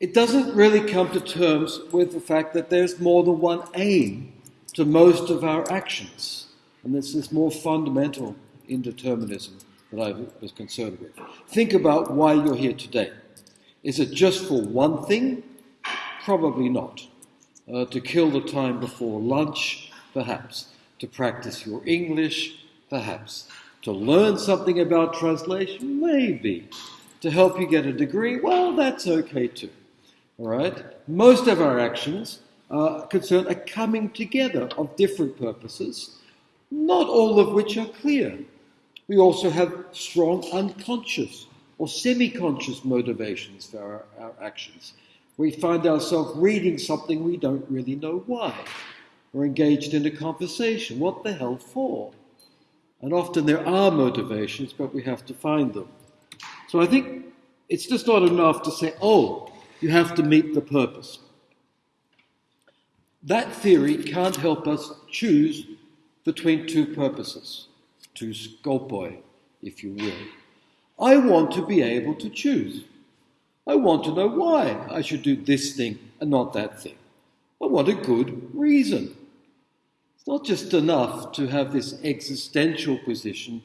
it doesn't really come to terms with the fact that there's more than one aim to most of our actions. And this is more fundamental indeterminism that I was concerned with. Think about why you're here today. Is it just for one thing? Probably not. Uh, to kill the time before lunch? Perhaps. To practice your English? Perhaps. To learn something about translation? Maybe. To help you get a degree? Well, that's okay too. All right? Most of our actions are concerned a coming together of different purposes, not all of which are clear. We also have strong unconscious or semi conscious motivations for our, our, actions. We find ourselves reading something we don't really know why. We're engaged in a conversation. What the hell for? And often there are motivations, but we have to find them. So I think it's just not enough to say, oh, you have to meet the purpose. That theory can't help us choose between two purposes, two scopoi, if you will. I want to be able to choose. I want to know why I should do this thing and not that thing. I want a good reason. It's not just enough to have this existential position.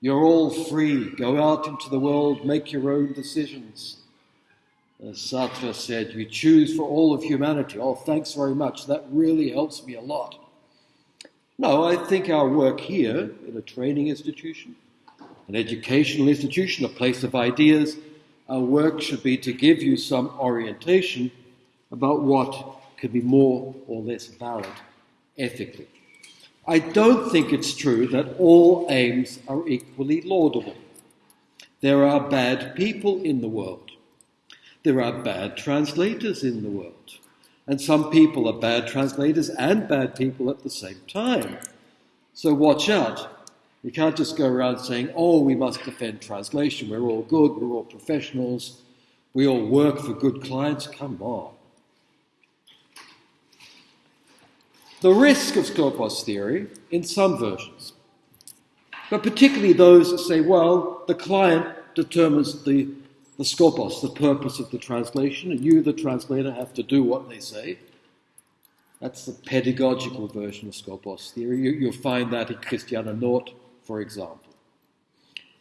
You're all free. Go out into the world, make your own decisions. As Sartre said, you choose for all of humanity. Oh, thanks very much. That really helps me a lot. No, I think our work here in a training institution, an educational institution, a place of ideas, our work should be to give you some orientation about what could be more or less valid ethically. I don't think it's true that all aims are equally laudable. There are bad people in the world. There are bad translators in the world. And some people are bad translators and bad people at the same time. So watch out. You can't just go around saying, oh, we must defend translation. We're all good. We're all professionals. We all work for good clients. Come on. The risk of Skopos theory in some versions, but particularly those that say, well, the client determines the the skopos, the purpose of the translation, and you, the translator, have to do what they say. That's the pedagogical version of skopos theory. You, will find that in Christiane Nord, for example.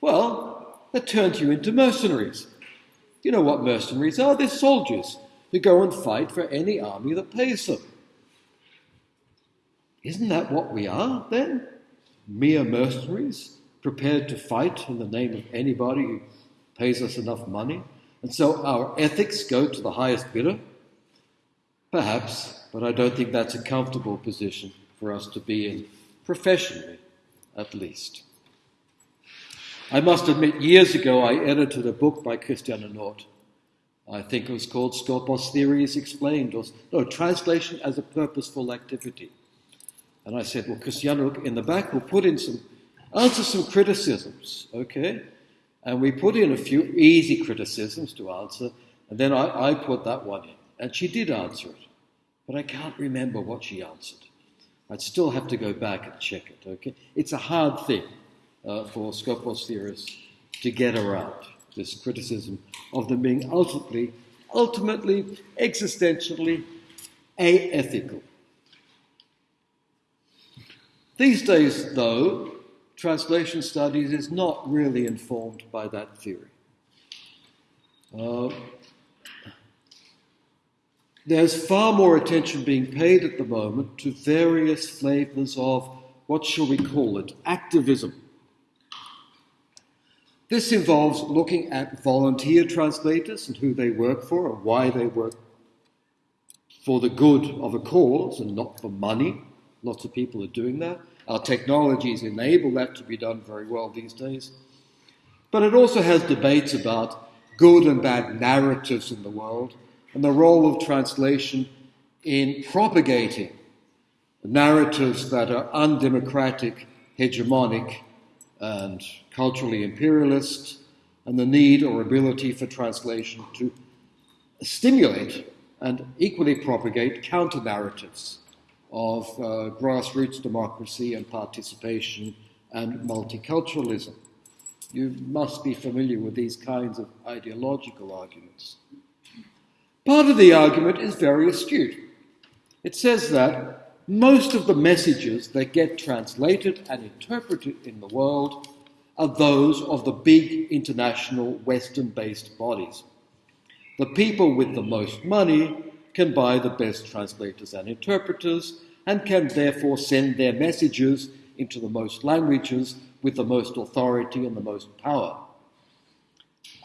Well, that turns you into mercenaries. You know what mercenaries are? They're soldiers who go and fight for any army that pays them. Isn't that what we are then? Mere mercenaries, prepared to fight in the name of anybody who pays us enough money, and so our ethics go to the highest bidder? Perhaps, but I don't think that's a comfortable position for us to be in, professionally at least. I must admit, years ago I edited a book by Christiane Nord. I think it was called Skopos Theories Explained, or no, Translation as a Purposeful Activity. And I said, well, Christiane, in the back, we'll put in some, answer some criticisms, okay? And we put in a few easy criticisms to answer, and then I, I put that one in. And she did answer it, but I can't remember what she answered. I'd still have to go back and check it, okay? It's a hard thing uh, for Skopos theorists to get around, this criticism of them being ultimately, ultimately, existentially aethical. These days, though, translation studies is not really informed by that theory. Uh, there's far more attention being paid at the moment to various flavors of what shall we call it? Activism. This involves looking at volunteer translators and who they work for and why they work for the good of a cause and not for money. Lots of people are doing that. Our technologies enable that to be done very well these days. But it also has debates about good and bad narratives in the world and the role of translation in propagating narratives that are undemocratic, hegemonic, and culturally imperialist, and the need or ability for translation to stimulate and equally propagate counter narratives of uh, grassroots democracy and participation and multiculturalism. You must be familiar with these kinds of ideological arguments. Part of the argument is very astute. It says that most of the messages that get translated and interpreted in the world are those of the big international Western based bodies. The people with the most money can buy the best translators and interpreters and can therefore send their messages into the most languages with the most authority and the most power.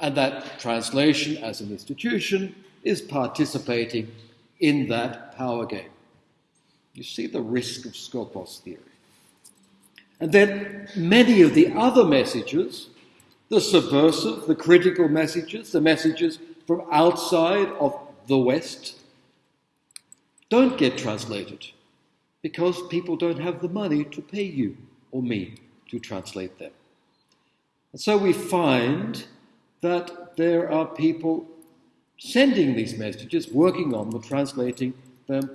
And that translation as an institution is participating in that power game. You see the risk of Skopos theory. And then many of the other messages, the subversive, the critical messages, the messages from outside of the West, don't get translated because people don't have the money to pay you or me to translate them. And so we find that there are people sending these messages, working on them, translating them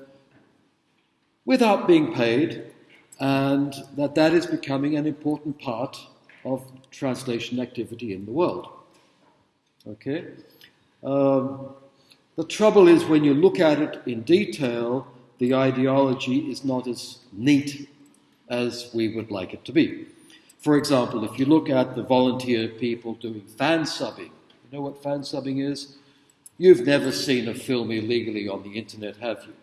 without being paid, and that that is becoming an important part of translation activity in the world. Okay? Um, the trouble is when you look at it in detail, the ideology is not as neat as we would like it to be. For example, if you look at the volunteer people doing fan subbing, you know what fan subbing is? You've never seen a film illegally on the internet, have you?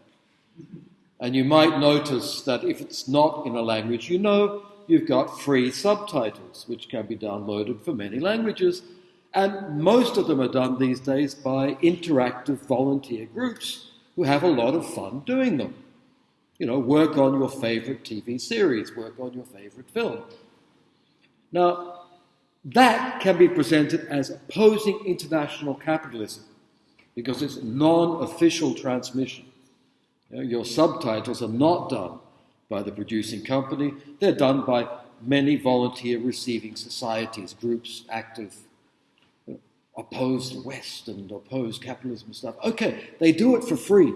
And you might notice that if it's not in a language you know, you've got free subtitles, which can be downloaded for many languages. And most of them are done these days by interactive volunteer groups who have a lot of fun doing them. You know, work on your favorite TV series, work on your favorite film. Now, that can be presented as opposing international capitalism because it's non official transmission. You know, your subtitles are not done by the producing company, they're done by many volunteer receiving societies, groups active oppose the West and oppose capitalism and stuff. Okay, they do it for free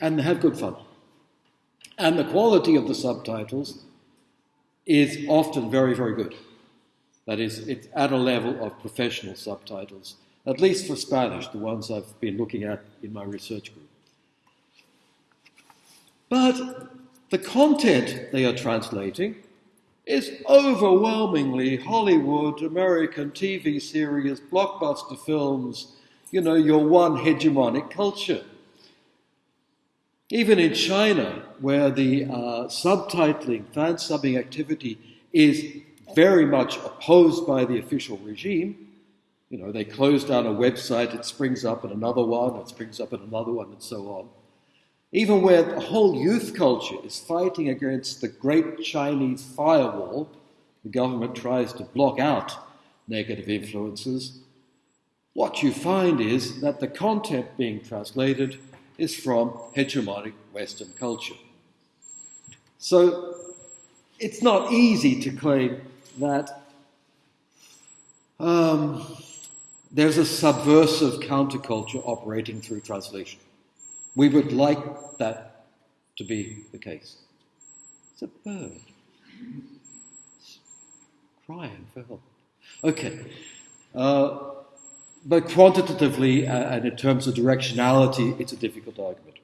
and they have good fun. And the quality of the subtitles is often very, very good. That is, it's at a level of professional subtitles, at least for Spanish, the ones I've been looking at in my research group. But the content they are translating is overwhelmingly Hollywood, American TV series, blockbuster films, you know, your one hegemonic culture. Even in China, where the uh, subtitling, fan subbing activity is very much opposed by the official regime, you know, they close down a website, it springs up in another one, it springs up in another one, and so on. Even where the whole youth culture is fighting against the great Chinese firewall, the government tries to block out negative influences. What you find is that the content being translated is from hegemonic Western culture. So it's not easy to claim that um, there's a subversive counterculture operating through translation. We would like that to be the case. It's a bird. It's crying for help. Okay. Uh, but quantitatively uh, and in terms of directionality, it's a difficult argument.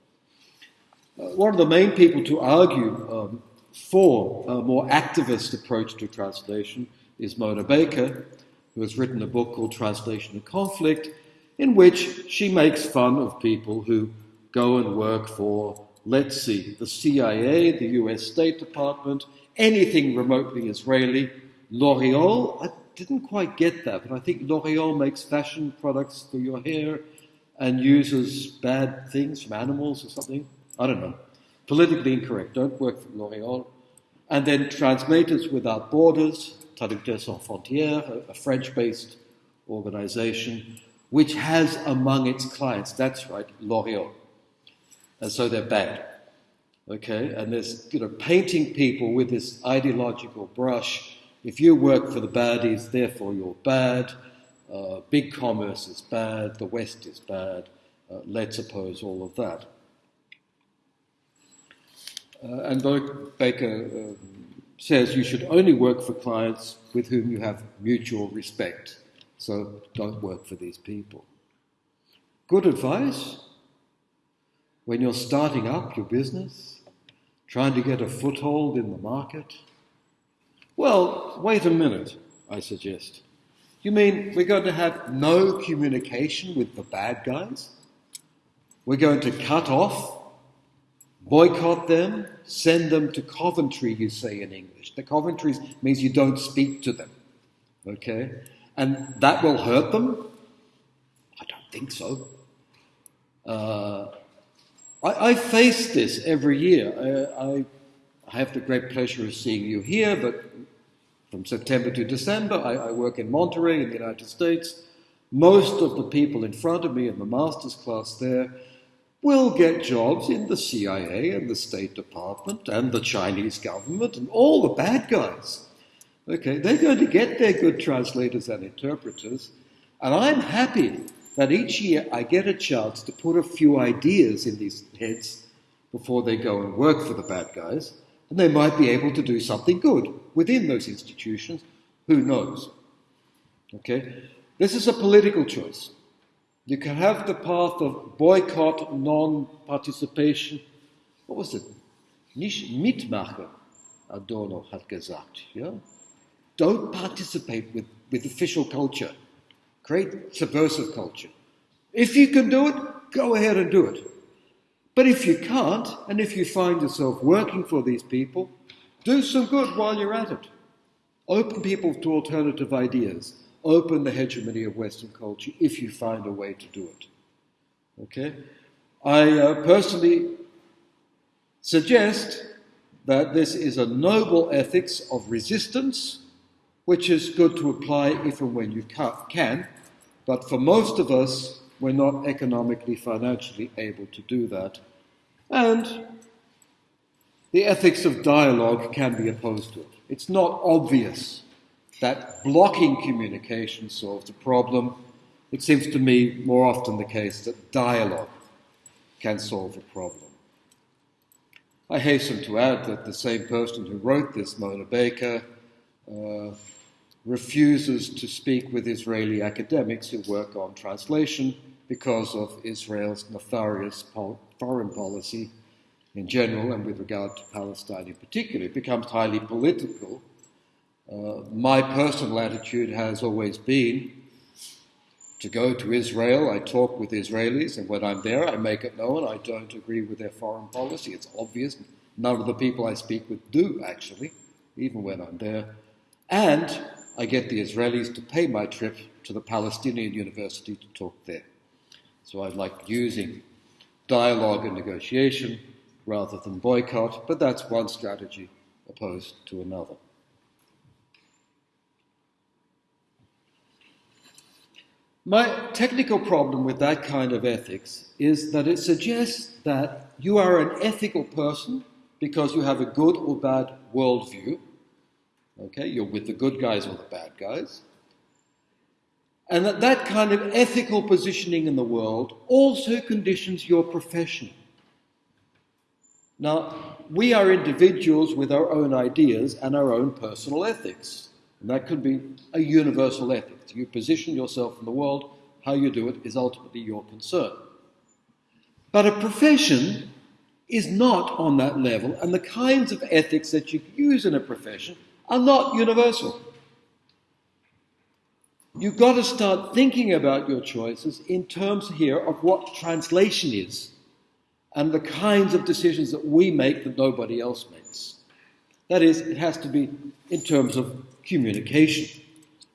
Uh, one of the main people to argue um, for a more activist approach to translation is Mona Baker, who has written a book called Translation and Conflict, in which she makes fun of people who go and work for, let's see, the CIA, the US State Department, anything remotely Israeli. L'Oreal, I didn't quite get that, but I think L'Oreal makes fashion products for your hair and uses bad things from animals or something. I don't know. Politically incorrect. Don't work for L'Oreal. And then Translators Without Borders, Traducteurs Sans Frontières, a French based organization, which has among its clients, that's right, L'Oreal and so they're bad. Okay, and there's you know painting people with this ideological brush. If you work for the baddies, therefore you're bad. Uh, big commerce is bad. The West is bad. Uh, let's oppose all of that. Uh, and Baker um, says you should only work for clients with whom you have mutual respect. So don't work for these people. Good advice, when you're starting up your business, trying to get a foothold in the market? Well, wait a minute, I suggest. You mean we're going to have no communication with the bad guys? We're going to cut off, boycott them, send them to Coventry, you say in English. The Coventry means you don't speak to them. Okay? And that will hurt them? I don't think so. Uh, I, I, face this every year. I, I, have the great pleasure of seeing you here, but from September to December, I, I work in Monterey in the United States. Most of the people in front of me in the master's class there will get jobs in the CIA and the State Department and the Chinese government and all the bad guys. Okay, they're going to get their good translators and interpreters, and I'm happy that each year I get a chance to put a few ideas in these heads before they go and work for the bad guys, and they might be able to do something good within those institutions. Who knows? Okay? This is a political choice. You can have the path of boycott, non participation. What was it? Nicht mitmachen, Adorno hat gesagt. Yeah? Don't participate with, with official culture. Create subversive culture. If you can do it, go ahead and do it. But if you can't, and if you find yourself working for these people, do some good while you're at it. Open people to alternative ideas. Open the hegemony of Western culture if you find a way to do it. Okay? I uh, personally suggest that this is a noble ethics of resistance which is good to apply if and when you can, but for most of us, we're not economically, financially able to do that. And the ethics of dialogue can be opposed to it. It's not obvious that blocking communication solves the problem. It seems to me more often the case that dialogue can solve a problem. I hasten to add that the same person who wrote this, Mona Baker, uh, refuses to speak with Israeli academics who work on translation because of Israel's nefarious foreign policy in general and with regard to Palestine in particular. It becomes highly political. Uh, my personal attitude has always been to go to Israel. I talk with Israelis, and when I'm there, I make it known I don't agree with their foreign policy. It's obvious. None of the people I speak with do, actually, even when I'm there. And I get the Israelis to pay my trip to the Palestinian University to talk there. So I like using dialogue and negotiation rather than boycott, but that's one strategy opposed to another. My technical problem with that kind of ethics is that it suggests that you are an ethical person because you have a good or bad worldview, Okay, you're with the good guys or the bad guys. And that that kind of ethical positioning in the world also conditions your profession. Now, we are individuals with our own ideas and our own personal ethics. And that could be a universal ethic. You position yourself in the world, how you do it is ultimately your concern. But a profession is not on that level, and the kinds of ethics that you use in a profession are not universal. You've got to start thinking about your choices in terms here of what translation is and the kinds of decisions that we make that nobody else makes. That is, it has to be in terms of communication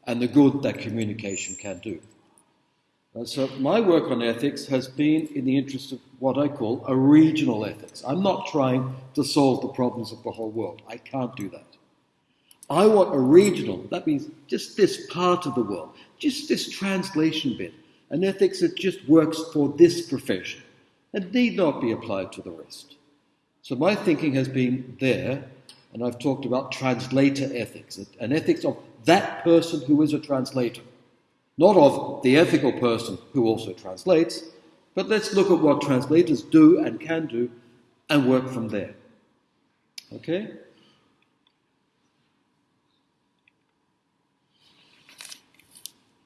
and the good that communication can do. And so, my work on ethics has been in the interest of what I call a regional ethics. I'm not trying to solve the problems of the whole world. I can't do that. I want a regional, that means just this part of the world, just this translation bit, an ethics that just works for this profession and need not be applied to the rest. So my thinking has been there, and I've talked about translator ethics, an ethics of that person who is a translator, not of the ethical person who also translates, but let's look at what translators do and can do and work from there. Okay?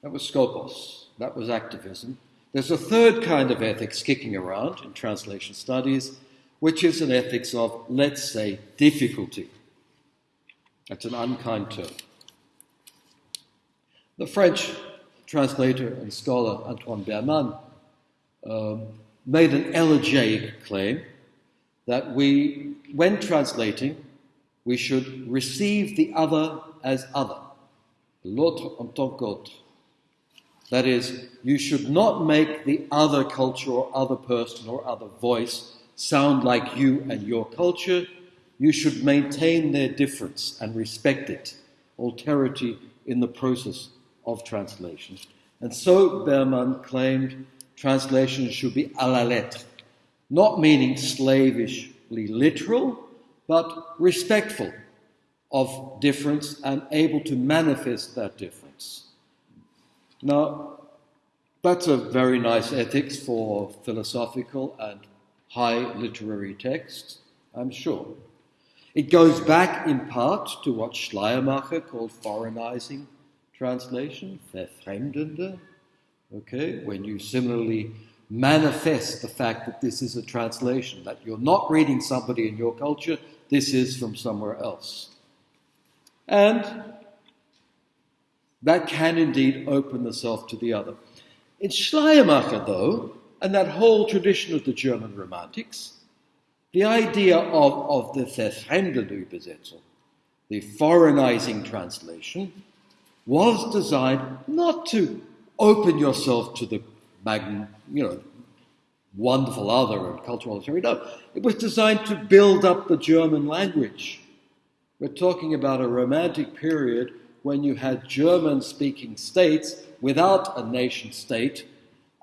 That was Skopos. That was activism. There's a third kind of ethics kicking around in translation studies, which is an ethics of, let's say, difficulty. That's an unkind term. The French translator and scholar Antoine Berman um, made an elegiac claim that we, when translating, we should receive the other as other, l'autre en tant qu'autre. That is, you should not make the other culture or other person or other voice sound like you and your culture. You should maintain their difference and respect it, alterity in the process of translation. And so Berman claimed translation should be à la lettre, not meaning slavishly literal, but respectful of difference and able to manifest that difference. Now, that's a very nice ethics for philosophical and high literary texts, I'm sure. It goes back in part to what Schleiermacher called foreignizing translation, verfremdende, okay, when you similarly manifest the fact that this is a translation, that you're not reading somebody in your culture, this is from somewhere else. And that can indeed open the self to the other. In Schleiermacher, though, and that whole tradition of the German Romantics, the idea of, of the verfremdende the foreignizing translation, was designed not to open yourself to the mag- you know, wonderful other and cultural alterity. No, it was designed to build up the German language. We're talking about a romantic period when you had German speaking states without a nation state,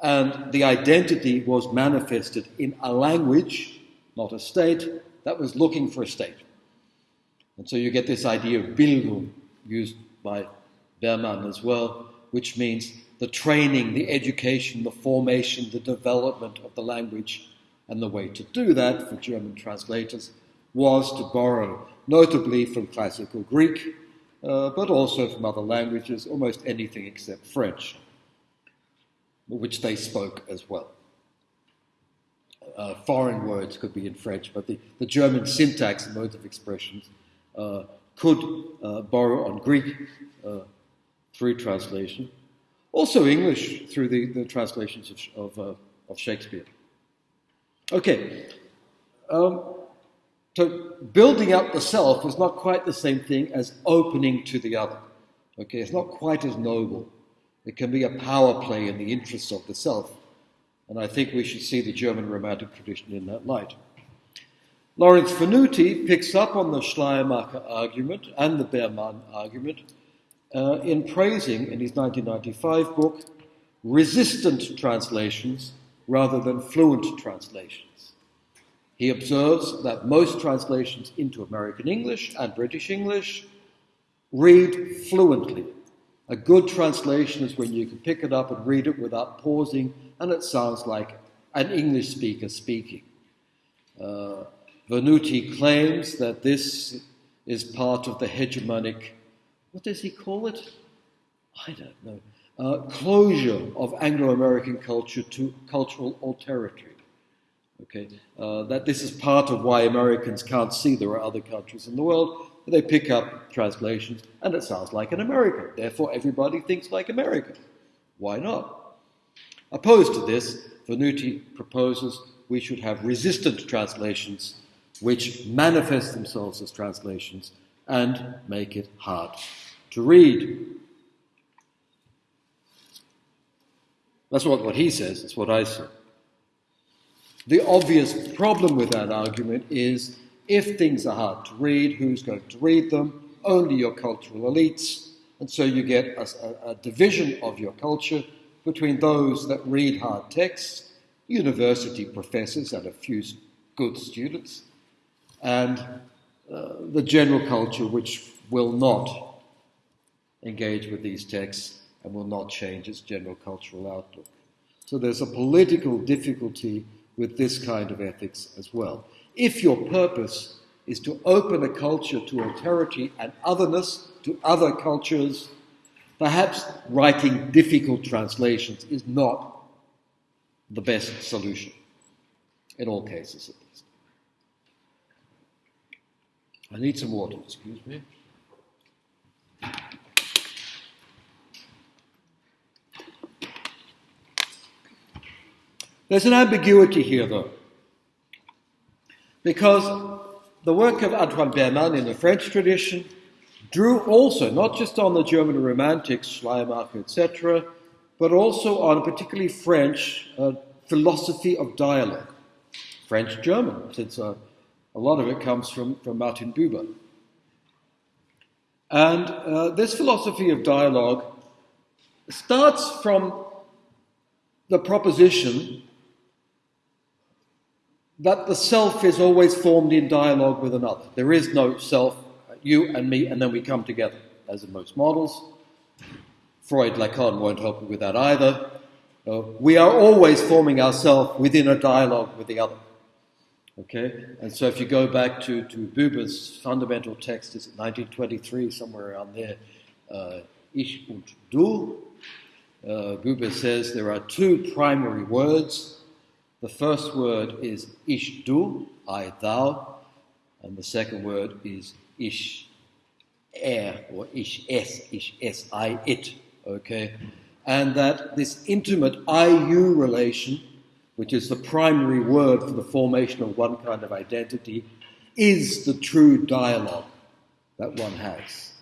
and the identity was manifested in a language, not a state, that was looking for a state. And so you get this idea of Bildung used by Berman as well, which means the training, the education, the formation, the development of the language. And the way to do that for German translators was to borrow, notably from classical Greek, uh, but also from other languages, almost anything except French, which they spoke as well. Uh, foreign words could be in French, but the, the German syntax and modes of expressions uh, could uh, borrow on Greek uh, through translation, also English through the, the translations of, of, of Shakespeare. Okay, um, so building up the self is not quite the same thing as opening to the other. Okay, it's not quite as noble. It can be a power play in the interests of the self. And I think we should see the German Romantic tradition in that light. Lawrence Venuti picks up on the Schleiermacher argument and the Berman argument uh, in praising, in his 1995 book, resistant translations rather than fluent translations. He observes that most translations into American English and British English read fluently. A good translation is when you can pick it up and read it without pausing, and it sounds like an English speaker speaking. Uh, Venuti claims that this is part of the hegemonic what does he call it? I don't know. Uh, closure of Anglo American culture to cultural alterity. Okay, uh, that this is part of why Americans can't see there are other countries in the world. They pick up translations and it sounds like an American. Therefore, everybody thinks like American. Why not? Opposed to this, Venuti proposes we should have resistant translations which manifest themselves as translations and make it hard to read. That's what, what he says, it's what I say. The obvious problem with that argument is if things are hard to read, who's going to read them? Only your cultural elites. And so you get a, a, division of your culture between those that read hard texts, university professors and a few good students, and uh, the general culture which will not engage with these texts and will not change its general cultural outlook. So there's a political difficulty with this kind of ethics as well. If your purpose is to open a culture to alterity and otherness, to other cultures, perhaps writing difficult translations is not the best solution, in all cases at least. I need some water, excuse me. There's an ambiguity here, though, because the work of Antoine Berman in the French tradition drew also not just on the German Romantics, Schleiermacher, etc., but also on a particularly French uh, philosophy of dialogue, French German, since uh, a lot of it comes from, from Martin Buber. And uh, this philosophy of dialogue starts from the proposition that the self is always formed in dialogue with another. There is no self, you and me, and then we come together, as in most models. Freud, Lacan won't help you with that either. Uh, we are always forming ourselves within a dialogue with the other. Okay? And so if you go back to, to Buber's fundamental text, is 1923, somewhere around there, uh, Ich und Du, uh, Buber says there are two primary words the first word is ich du, I thou, and the second word is ich er or ich es, ich es, I it. Okay? And that this intimate I you relation, which is the primary word for the formation of one kind of identity, is the true dialogue that one has.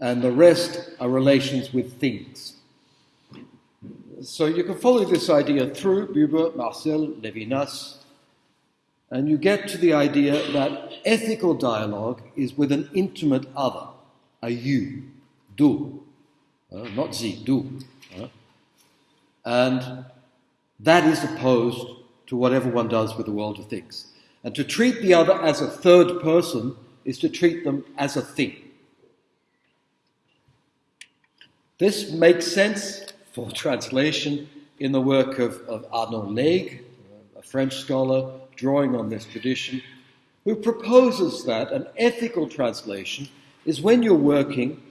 And the rest are relations with things. So you can follow this idea through Buber, Marcel, Levinas, and you get to the idea that ethical dialogue is with an intimate other, a you, du, uh, not sie, du. Uh, and that is opposed to whatever one does with the world of things. And to treat the other as a third person is to treat them as a thing. This makes sense for translation in the work of, of Arnaud Laygues, a French scholar drawing on this tradition, who proposes that an ethical translation is when you're working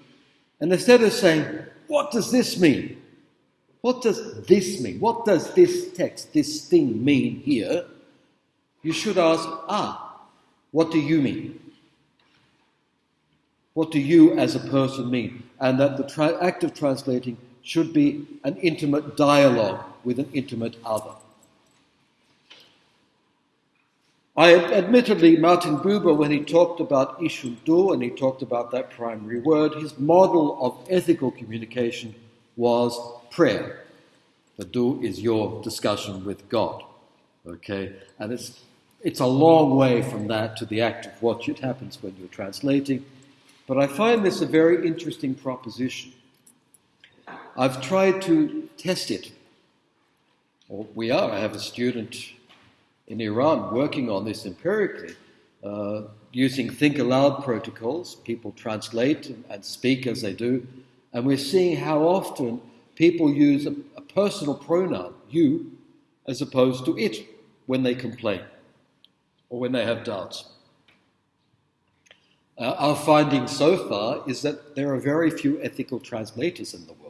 and instead of saying, What does this mean? What does this mean? What does this text, this thing mean here? You should ask, Ah, what do you mean? What do you as a person mean? And that the act of translating should be an intimate dialogue with an intimate other. I admittedly, Martin Buber, when he talked about Ich und Du and he talked about that primary word, his model of ethical communication was prayer. The Du is your discussion with God. Okay? And it's, it's a long way from that to the act of what happens when you're translating. But I find this a very interesting proposition. I've tried to test it. Or we are. I have a student in Iran working on this empirically, uh, using think aloud protocols. People translate and speak as they do, and we're seeing how often people use a, a personal pronoun, you, as opposed to it, when they complain or when they have doubts. Uh, our finding so far is that there are very few ethical translators in the world.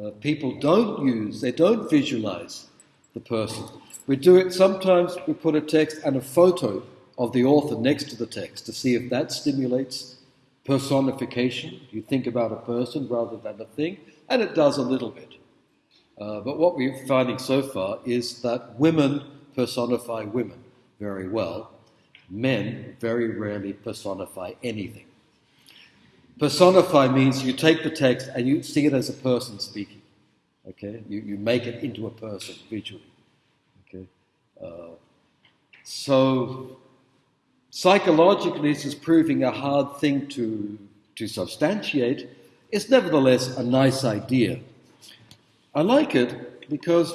Uh, people don't use, they don't visualize the person. We do it sometimes, we put a text and a photo of the author next to the text to see if that stimulates personification. You think about a person rather than a thing, and it does a little bit. Uh, but what we're finding so far is that women personify women very well, men very rarely personify anything. Personify means you take the text and you see it as a person speaking. Okay? You, you make it into a person visually. Okay? Uh, so, psychologically, this is proving a hard thing to, to substantiate. It's nevertheless a nice idea. I like it because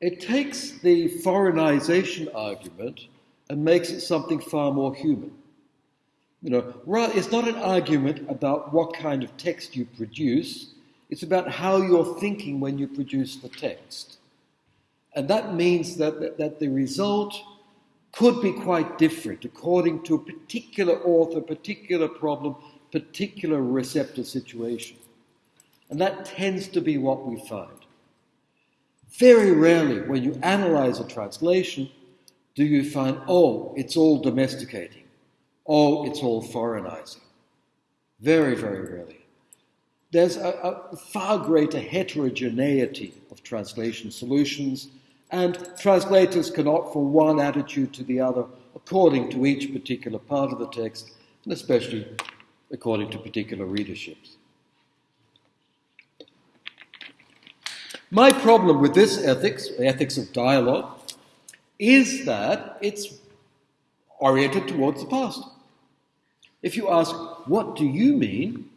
it takes the foreignization argument and makes it something far more human. You know, it's not an argument about what kind of text you produce, it's about how you're thinking when you produce the text. And that means that, that, that the result could be quite different according to a particular author, particular problem, particular receptor situation. And that tends to be what we find. Very rarely, when you analyze a translation, do you find, oh, it's all domesticating, oh, it's all foreignizing. Very, very rarely. There's a, a far greater heterogeneity of translation solutions, and translators can opt from one attitude to the other according to each particular part of the text, and especially according to particular readerships. My problem with this ethics, ethics of dialogue, is that it's oriented towards the past. If you ask, what do you mean?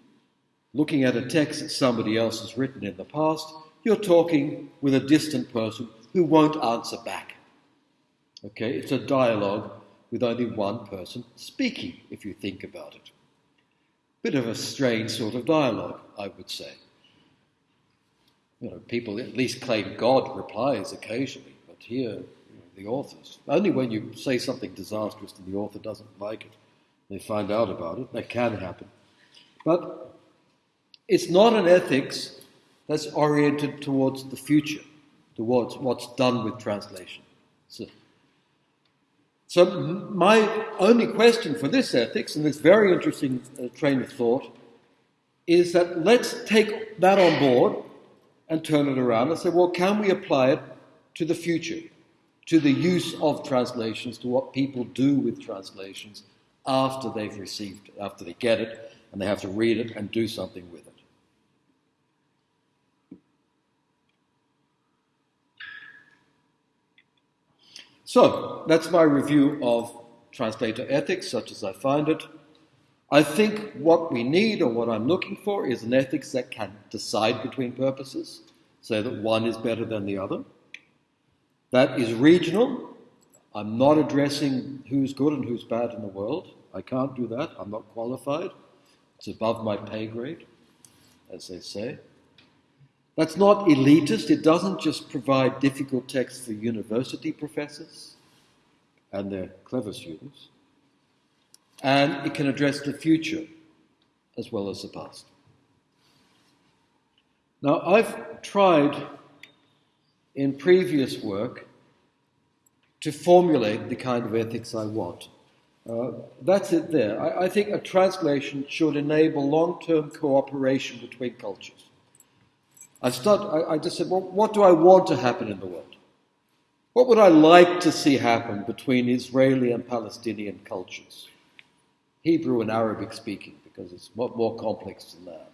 Looking at a text that somebody else has written in the past, you're talking with a distant person who won't answer back. Okay, it's a dialogue with only one person speaking, if you think about it. Bit of a strange sort of dialogue, I would say. You know, people at least claim God replies occasionally, but here, the authors, only when you say something disastrous and the author doesn't like it, they find out about it. That can happen. But it's not an ethics that's oriented towards the future, towards what's done with translation. So, so my only question for this ethics, and this very interesting uh, train of thought, is that let's take that on board and turn it around and say, well, can we apply it to the future, to the use of translations, to what people do with translations after they've received it, after they get it, and they have to read it and do something with it. So, that's my review of translator ethics, such as I find it. I think what we need or what I'm looking for is an ethics that can decide between purposes, so that one is better than the other. That is regional, I'm not addressing who's good and who's bad in the world. I can't do that. I'm not qualified. It's above my pay grade, as they say. That's not elitist. It doesn't just provide difficult texts for university professors and their clever students. And it can address the future as well as the past. Now, I've tried in previous work to formulate the kind of ethics I want. Uh, that's it there. I, I, think a translation should enable long term cooperation between cultures. I, start, I, I just said, well, what do I want to happen in the world? What would I like to see happen between Israeli and Palestinian cultures? Hebrew and Arabic speaking, because it's more complex than that.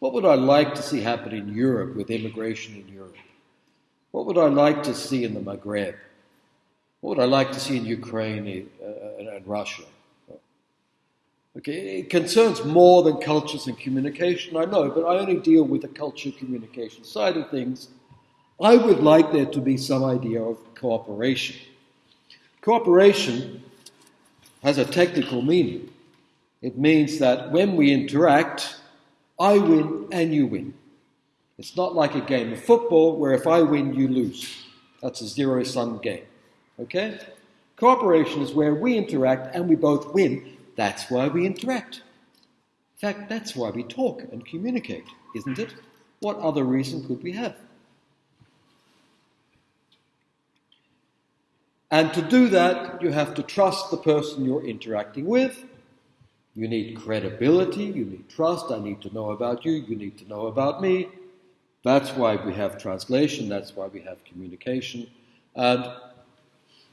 What would I like to see happen in Europe with immigration in Europe? What would I like to see in the Maghreb? What would I like to see in Ukraine uh, and Russia? Okay, it concerns more than cultures and communication, I know, but I only deal with the culture communication side of things. I would like there to be some idea of cooperation. Cooperation has a technical meaning. It means that when we interact, I win and you win. It's not like a game of football where if I win, you lose. That's a zero sum game. Okay? Cooperation is where we interact and we both win. That's why we interact. In fact, that's why we talk and communicate, isn't it? What other reason could we have? And to do that, you have to trust the person you're interacting with. You need credibility, you need trust. I need to know about you, you need to know about me. That's why we have translation, that's why we have communication. And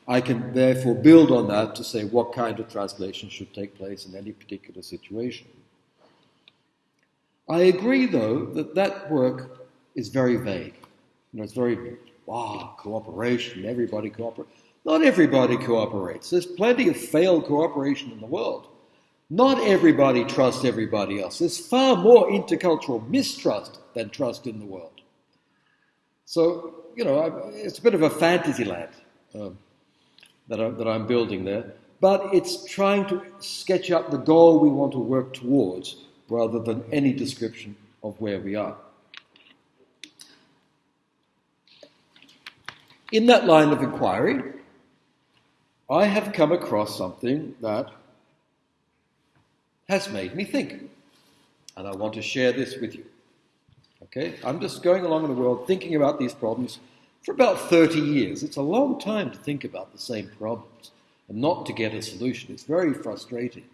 I can therefore build on that to say what kind of translation should take place in any particular situation. I agree, though, that that work is very vague. You know, it's very, wow, cooperation, everybody cooperates. Not everybody cooperates. There's plenty of failed cooperation in the world. Not everybody trusts everybody else. There's far more intercultural mistrust than trust in the world. So, you know, it's a bit of a fantasy land. Um, that, I, that I'm building there, but it's trying to sketch up the goal we want to work towards rather than any description of where we are. In that line of inquiry, I have come across something that has made me think, and I want to share this with you. Okay? I'm just going along in the world thinking about these problems for about 30 years. It's a long time to think about the same problems and not to get a solution. It's very frustrating.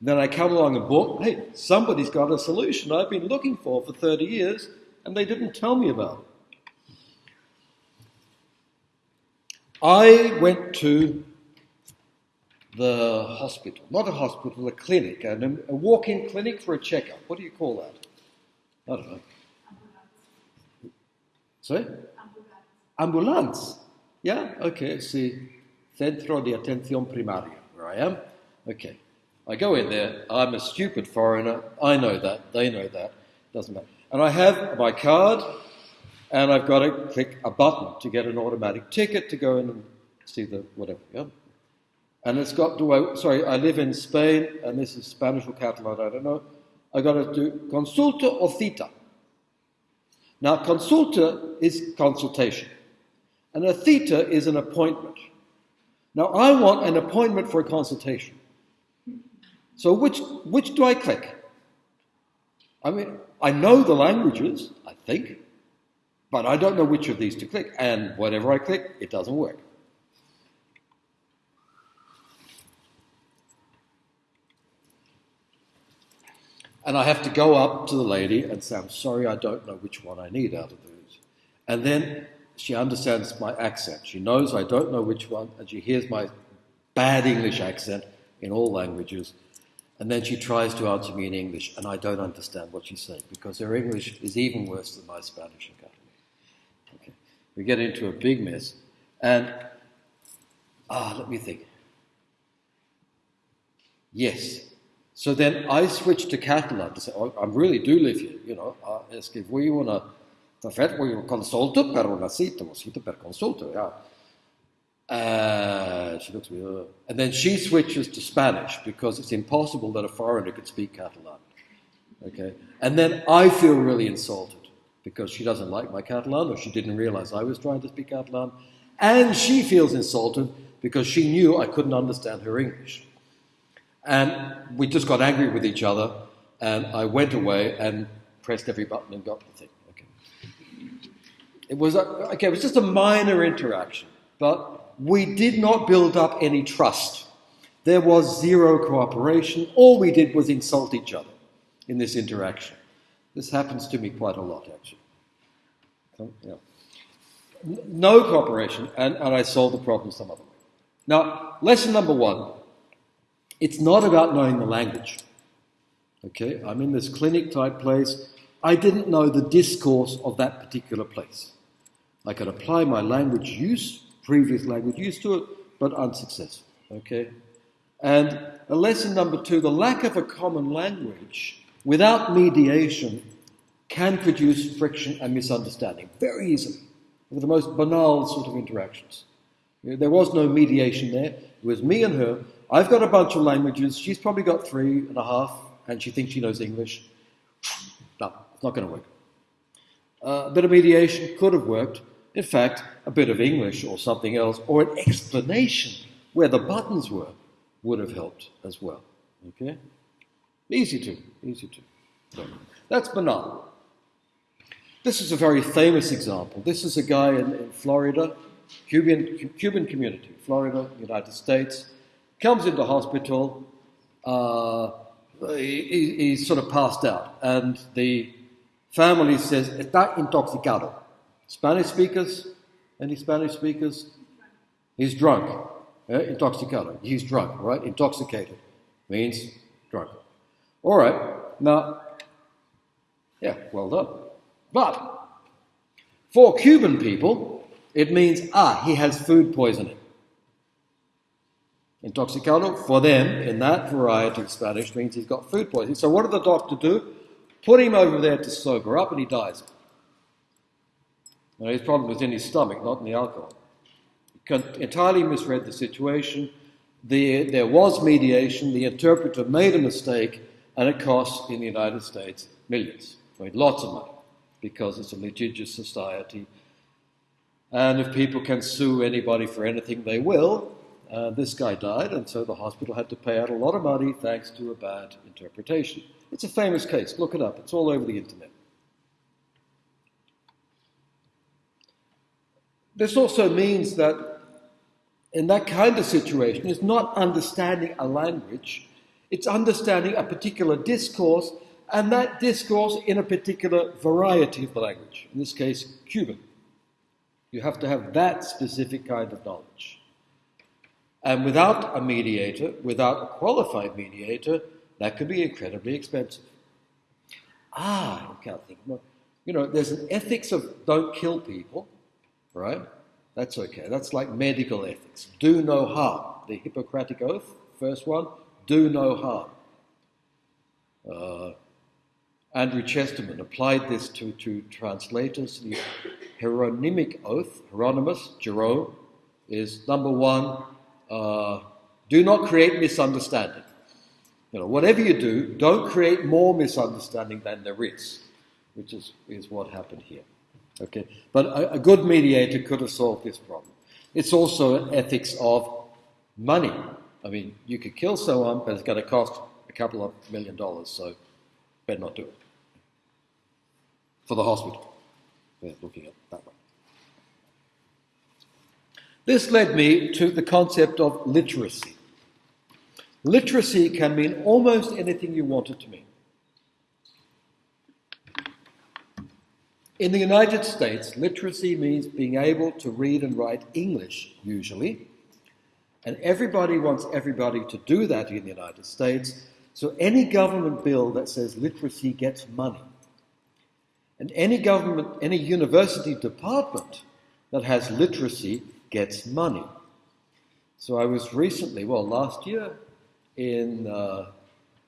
And then I come along and book, hey, somebody's got a solution I've been looking for for 30 years and they didn't tell me about it. I went to the hospital, not a hospital, a clinic, and a walk-in clinic for a checkup. What do you call that? I don't know. Sorry? Ambulance. Yeah? Okay, see. Centro de Atención Primaria, where I am. Okay. I go in there. I'm a stupid foreigner. I know that. They know that. Doesn't matter. And I have my card, and I've got to click a button to get an automatic ticket to go in and see the whatever. Yeah? And it's got to, sorry, I live in Spain, and this is Spanish or Catalan, I don't know. I got to do consulta or cita. Now, consulta is consultation, and a cita is an appointment. Now, I want an appointment for a consultation. So, which, which do I click? I mean, I know the languages, I think, but I don't know which of these to click, and whatever I click, it doesn't work. And I have to go up to the lady and say, I'm sorry, I don't know which one I need out of those. And then she understands my accent. She knows I don't know which one, and she hears my bad English accent in all languages. And then she tries to answer me in English, and I don't understand what she's saying because her English is even worse than my Spanish Okay. We get into a big mess. And, ah, let me think. Yes, so then I switched to Catalan to say, oh, I really do live here, you know, uh, que fui una, de fet, fui un consulta per una una cita per consulta, yeah. Uh, she looks me, uh, and then she switches to Spanish because it's impossible that a foreigner could speak Catalan. Okay, and then I feel really insulted because she doesn't like my Catalan or she didn't realize I was trying to speak Catalan, and she feels insulted because she knew I couldn't understand her English. And we just got angry with each other, and I went away and pressed every button and got the thing. It was, a, okay, it was just a minor interaction, but we did not build up any trust. There was zero cooperation. All we did was insult each other in this interaction. This happens to me quite a lot, actually. yeah. No cooperation, and, and I solved the problem some other way. Now, lesson number one it's not about knowing the language. Okay, I'm in this clinic type place. I didn't know the discourse of that particular place. I could apply my language use, previous language use to it, but unsuccessful. Okay? And a lesson number two the lack of a common language without mediation can produce friction and misunderstanding very easily with the most banal sort of interactions. There was no mediation there. It was me and her I've got a bunch of languages. She's probably got three and a half, and she thinks she knows English. No, it's not going to work. Uh, a bit of mediation could have worked. In fact, a bit of English or something else, or an explanation where the buttons were, would have helped as well. Okay? Easy to, easy to. So, that's banal. This is a very famous example. This is a guy in, in Florida, Cuban, Cuban community, Florida, United States comes into hospital. Uh, he, he's sort of passed out, and the family says, "Está intoxicado." Spanish speakers? Any Spanish speakers? He's drunk. Eh? Intoxicado. He's drunk, right? Intoxicated means drunk. All right. Now, yeah, well done. But for Cuban people, it means ah, he has food poisoning. Intoxicado, for them, in that variety of Spanish, means he's got food poisoning. So what did the doctor do? Put him over there to sober up, and he dies. Now, his problem was in his stomach, not in the alcohol. He entirely misread the situation. The, there was mediation. The interpreter made a mistake, and it cost in the United States millions. I lots of money, because it's a litigious society. And if people can sue anybody for anything, they will. Uh, this guy died, and so the hospital had to pay out a lot of money thanks to a bad interpretation. It's a famous case. Look it up. It's all over the internet. This also means that in that kind of situation, it's not understanding a language, it's understanding a particular discourse, and that discourse in a particular variety of the language, in this case, Cuban. You have to have that specific kind of knowledge. And without a mediator, without a qualified mediator, that could be incredibly expensive. Ah, I can't think. You know, there's an ethics of don't kill people, right? That's okay. That's like medical ethics. Do no harm. The Hippocratic Oath, first one, do no harm. Uh, Andrew Chesterman applied this to, to translators. The Hieronymic Oath, Hieronymus, Jerome, is number one, uh, do not create misunderstanding. You know, whatever you do, don't create more misunderstanding than there is, which is, is what happened here. Okay, but a, a good mediator could have solved this problem. It's also an ethics of money. I mean, you could kill someone, but it's going to cost a couple of million dollars, so better not do it. For the hospital, we're looking at that one. This led me to the concept of literacy. Literacy can mean almost anything you want it to mean. In the United States, literacy means being able to read and write English, usually. And everybody wants everybody to do that in the United States. So any government bill that says literacy gets money. And any government, any university department that has literacy gets money. So I was recently, well, last year, in uh,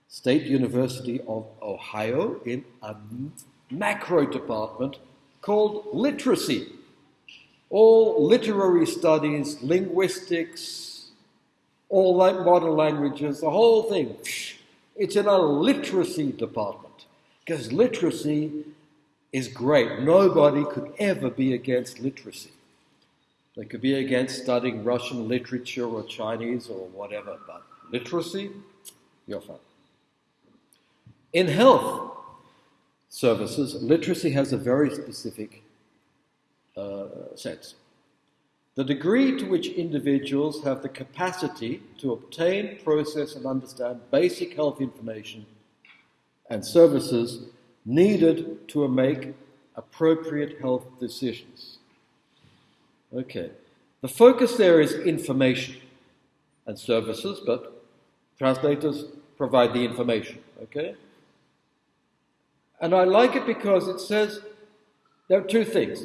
State University of Ohio in macro department called literacy. All literary studies, linguistics, all modern languages, the whole thing. It's in a literacy department because literacy is great. Nobody could ever be against literacy. They could be against studying Russian literature or Chinese or whatever, but literacy, you're fine. In health, services, literacy has a very specific uh, sense. The degree to which individuals have the capacity to obtain, process, and understand basic health information and services needed to make appropriate health decisions. Okay. The focus there is information and services, but translators provide the information. Okay? And I like it because it says there are two things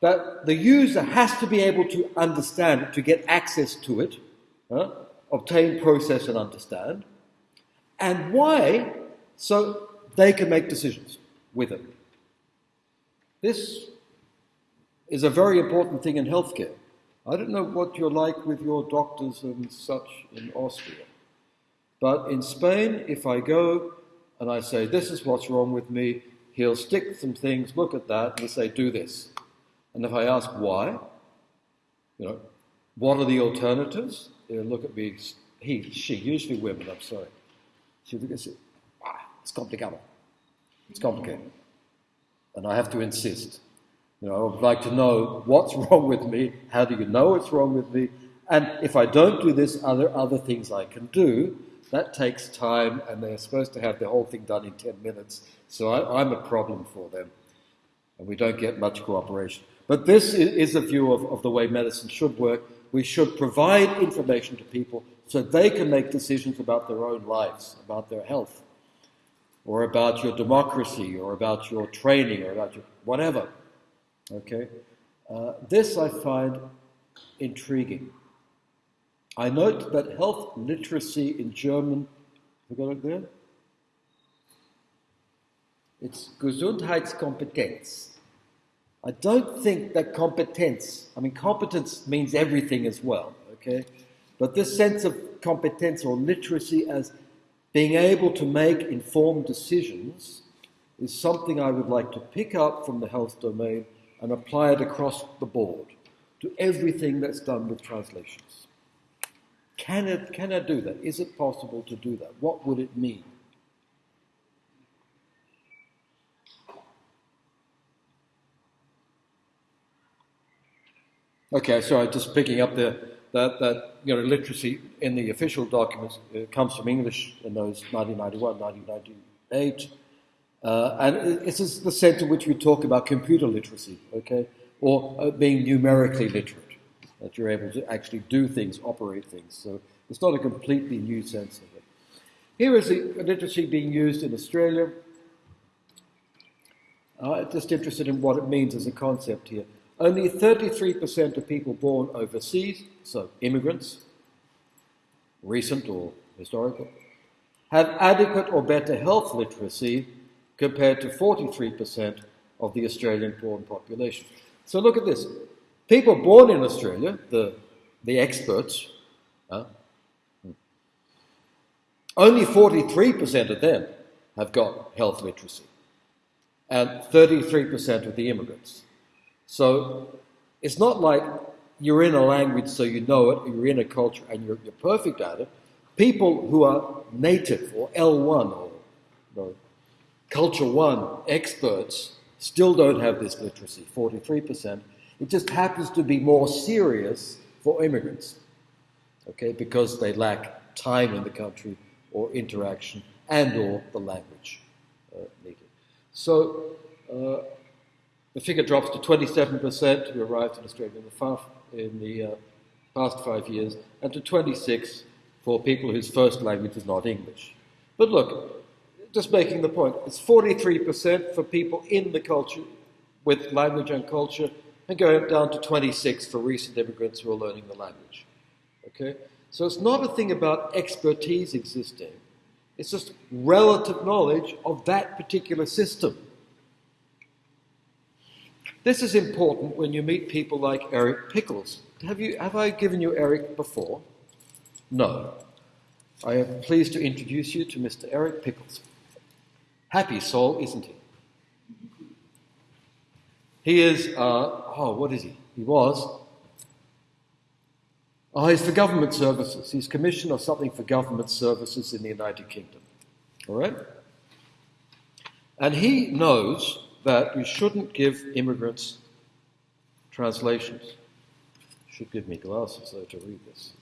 that the user has to be able to understand to get access to it, obtain, process, and understand. And why? So they can make decisions with it. This is a very important thing in healthcare. I don't know what you're like with your doctors and such in Austria, but in Spain, if I go and I say, This is what's wrong with me, he'll stick some things, look at that, and say, Do this. And if I ask why, you know, what are the alternatives? He'll look at me, he, she, usually women, I'm sorry. She'll look and say, ah, It's complicated. It's complicated. And I have to insist. You know, I would like to know what's wrong with me. How do you know it's wrong with me? And if I don't do this, are there other things I can do? That takes time, and they're supposed to have the whole thing done in 10 minutes. So I, am a problem for them, and we don't get much cooperation. But this is a view of, of the way medicine should work. We should provide information to people so they can make decisions about their own lives, about their health, or about your democracy, or about your training, or about your whatever. Okay? Uh, this I find intriguing. I note that health literacy in German, you got it there? It's Gesundheitskompetenz. I don't think that competence, I mean, competence means everything as well, okay? But this sense of competence or literacy as being able to make informed decisions is something I would like to pick up from the health domain and apply it across the board to everything that's done with translations. Can it, can I do that? Is it possible to do that? What would it mean? Okay, sorry, just picking up the, that, that you know, literacy in the official documents uh, comes from English in those 1991, 1998. Uh, and this is the sense in which we talk about computer literacy, okay, or uh, being numerically literate, that you're able to actually do things, operate things. So it's not a completely new sense of it. Here is the literacy being used in Australia. Uh, just interested in what it means as a concept here. Only 33% of people born overseas, so immigrants, recent or historical, have adequate or better health literacy compared to 43% of the Australian born population. So look at this. People born in Australia, the, the experts, uh, only 43% of them have got health literacy, and 33% of the immigrants. So it's not like you're in a language so you know it, you're in a culture and you're, you're perfect at it. People who are native or L1 or, or Culture 1 experts still don't have this literacy, 43%. It just happens to be more serious for immigrants, okay, because they lack time in the country or interaction and or the language uh, needed. So uh, the figure drops to 27% who arrived in Australia in the, far, in the uh, past five years, and to 26 for people whose first language is not English. But look, just making the point, it's 43% for people in the culture with language and culture, and going down to 26 for recent immigrants who are learning the language. Okay? So it's not a thing about expertise existing, it's just relative knowledge of that particular system. This is important when you meet people like Eric Pickles. Have, you, have I given you Eric before? No. I am pleased to introduce you to Mr. Eric Pickles. Happy soul, isn't he? He is, uh, oh, what is he? He was Oh, he's for government services. He's commissioner of something for government services in the United Kingdom. All right? And he knows that you shouldn't give immigrants translations. Should give me glasses though to read this.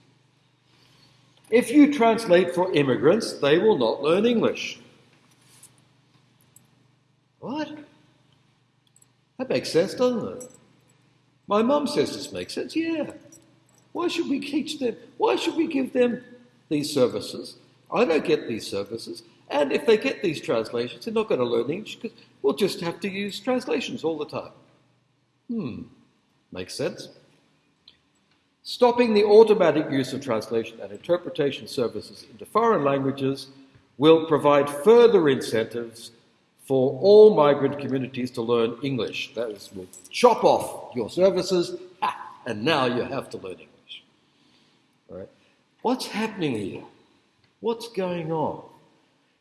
If you translate for immigrants, they will not learn English. What? That makes sense, doesn't it? My mum says this makes sense. Yeah. Why should we teach them? Why should we give them these services? I don't get these services. And if they get these translations, they're not going to learn English because we'll just have to use translations all the time. Hmm, makes sense. Stopping the automatic use of translation and interpretation services into foreign languages will provide further incentives for all migrant communities to learn English. That is, we'll chop off your services, and now you have to learn English. Right? What's happening here? What's going on?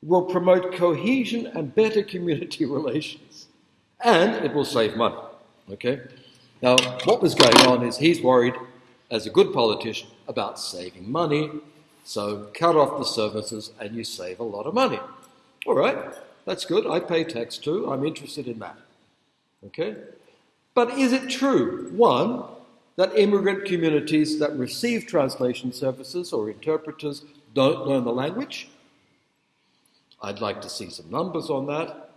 It will promote cohesion and better community relations. And it will save money. Okay? Now, what was going on is he's worried, as a good politician, about saving money. So cut off the services and you save a lot of money. All right, that's good. I pay tax too. I'm interested in that. Okay? But is it true? One, that immigrant communities that receive translation services or interpreters don't learn the language. I'd like to see some numbers on that.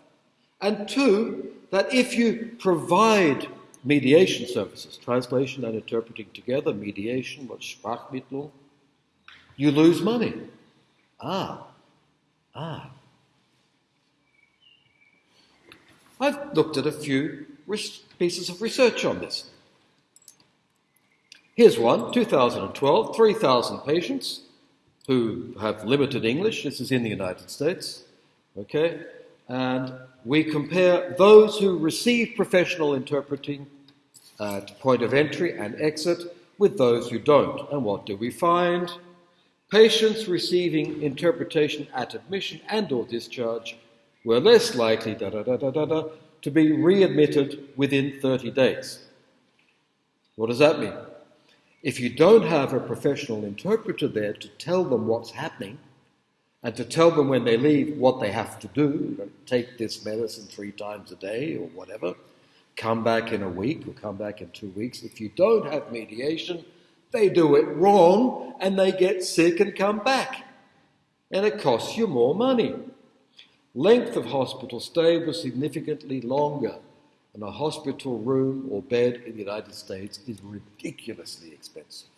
And two, that if you provide mediation services, translation and interpreting together, mediation, what Sprachmittlung, you lose money. Ah, ah. I've looked at a few pieces of research on this. Here's one 2012, 3,000 patients who have limited English. This is in the United States. Okay? And we compare those who receive professional interpreting at point of entry and exit with those who don't. And what do we find? Patients receiving interpretation at admission and or discharge were less likely da, da, da, to be readmitted within 30 days. What does that mean? If you don't have a professional interpreter there to tell them what's happening and to tell them when they leave what they have to do, take this medicine three times a day or whatever, come back in a week or come back in two weeks. If you don't have mediation, they do it wrong and they get sick and come back. And it costs you more money. Length of hospital stay was significantly longer, and a hospital room or bed in the United States is ridiculously expensive.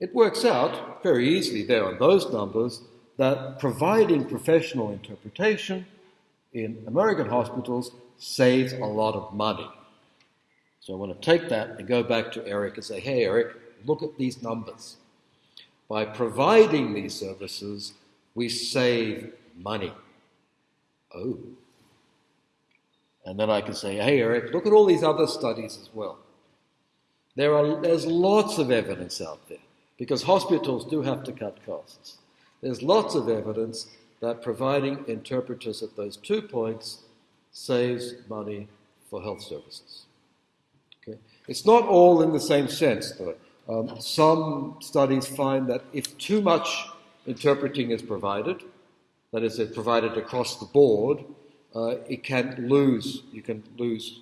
It works out very easily there on those numbers that providing professional interpretation in American hospitals saves a lot of money. So I want to take that and go back to Eric and say, hey, Eric, look at these numbers. By providing these services, we save money. Oh. And then I can say, hey, Eric, look at all these other studies as well. There are, there's lots of evidence out there because hospitals do have to cut costs. There's lots of evidence that providing interpreters at those two points saves money for health services. Okay? It's not all in the same sense, though. Um, some studies find that if too much interpreting is provided, that is, it's provided across the board, uh, it can lose. You can lose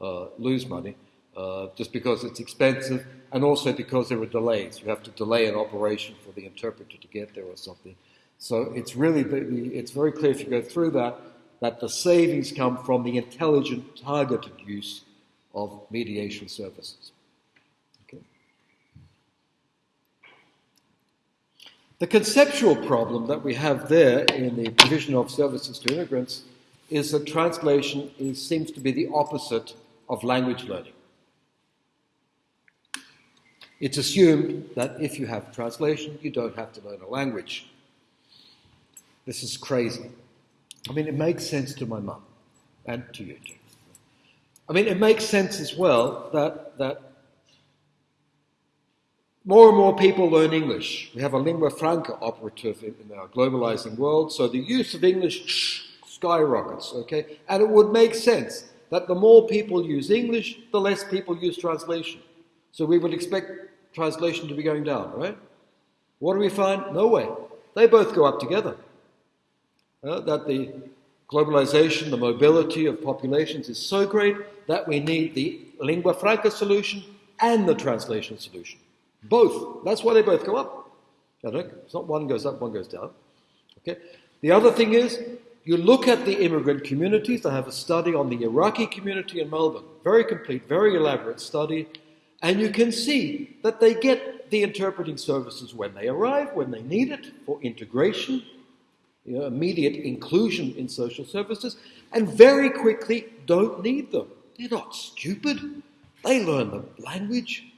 uh, lose money uh, just because it's expensive, and also because there are delays. You have to delay an operation for the interpreter to get there or something. So it's really it's very clear if you go through that that the savings come from the intelligent, targeted use of mediation services. The conceptual problem that we have there in the provision of services to immigrants is that translation is, seems to be the opposite of language learning. It's assumed that if you have translation, you don't have to learn a language. This is crazy. I mean, it makes sense to my mum and to you too. I mean, it makes sense as well that, that more and more people learn English. We have a lingua franca operative in, in our globalizing world, so the use of English skyrockets, okay? And it would make sense that the more people use English, the less people use translation. So we would expect translation to be going down, right? What do we find? No way. They both go up together uh, that the globalization, the mobility of populations is so great that we need the lingua franca solution and the translation solution. Both. That's why they both go up. It's not one goes up, one goes down. Okay. The other thing is, you look at the immigrant communities. I have a study on the Iraqi community in Melbourne, very complete, very elaborate study, and you can see that they get the interpreting services when they arrive, when they need it for integration, you know, immediate inclusion in social services, and very quickly don't need them. They're not stupid. They learn the language.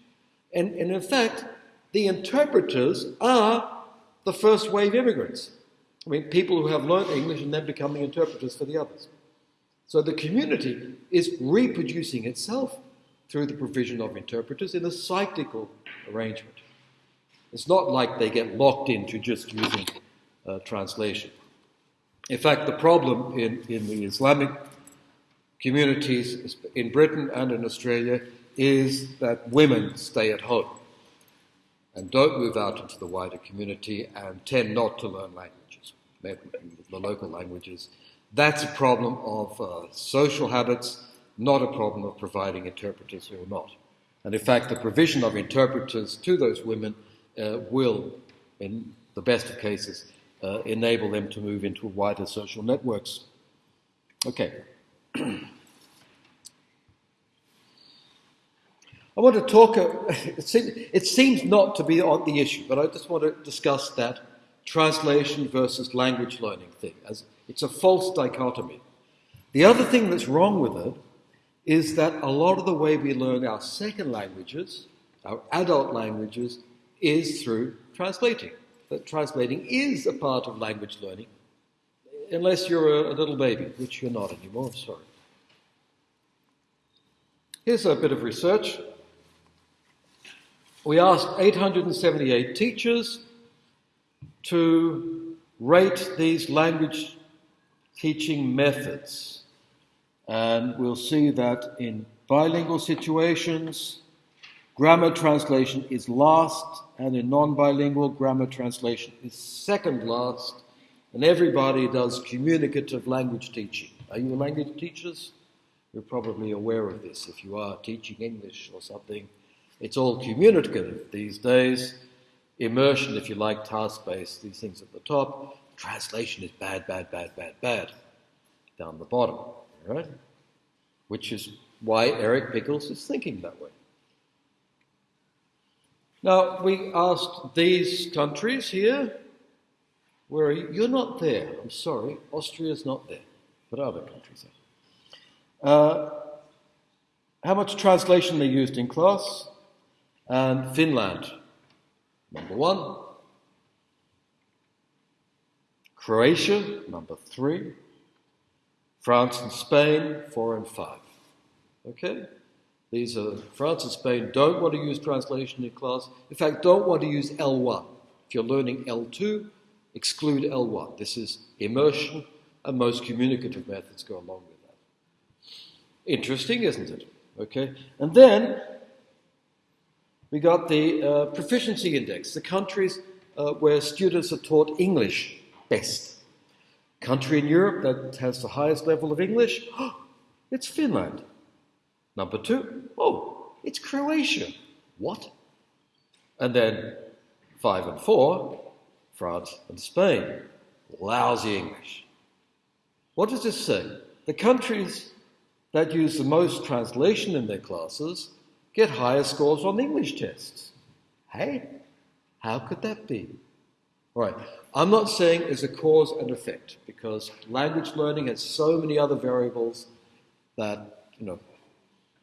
And, and in fact, the interpreters are the first wave immigrants. I mean, people who have learned English and then becoming interpreters for the others. So the community is reproducing itself through the provision of interpreters in a cyclical arrangement. It's not like they get locked into just using uh, translation. In fact, the problem in, in the Islamic communities in Britain and in Australia is that women stay at home and don't move out into the wider community and tend not to learn languages, the local languages. That's a problem of uh, social habits, not a problem of providing interpreters or not. And in fact, the provision of interpreters to those women uh, will, in the best of cases, uh, enable them to move into wider social networks. Okay. I want to talk, it, seems, it seems not to be on the issue, but I just want to discuss that translation versus language learning thing. As it's a false dichotomy. The other thing that's wrong with it is that a lot of the way we learn our second languages, our adult languages, is through translating that translating is a part of language learning, unless you're a, a little baby, which you're not anymore, sorry. Here's a bit of research. We asked 878 teachers to rate these language teaching methods. And we'll see that in bilingual situations, grammar translation is last and in non bilingual grammar translation is second last, and everybody does communicative language teaching. Are you language teachers? You're probably aware of this if you are teaching English or something. It's all communicative these days. Immersion, if you like, task based, these things at the top. Translation is bad, bad, bad, bad, bad down the bottom, right? Which is why Eric Pickles is thinking that way. Now, we asked these countries here, where are you? You're not there. I'm sorry. Austria's not there, but other countries are. Uh, how much translation they used in class? And Finland, number one. Croatia, number three. France and Spain, four and five. Okay? These are France and Spain don't want to use translation in class. In fact, don't want to use L1. If you're learning L2, exclude L1. This is immersion, and most communicative methods go along with that. Interesting, isn't it? Okay, and then we got the uh, proficiency index, the countries uh, where students are taught English best. Country in Europe that has the highest level of English, it's Finland. Number two, oh, it's Croatia. What? And then five and four, France and Spain. Lousy English. What does this say? The countries that use the most translation in their classes get higher scores on English tests. Hey, how could that be? All right, I'm not saying it's a cause and effect because language learning has so many other variables that, you know,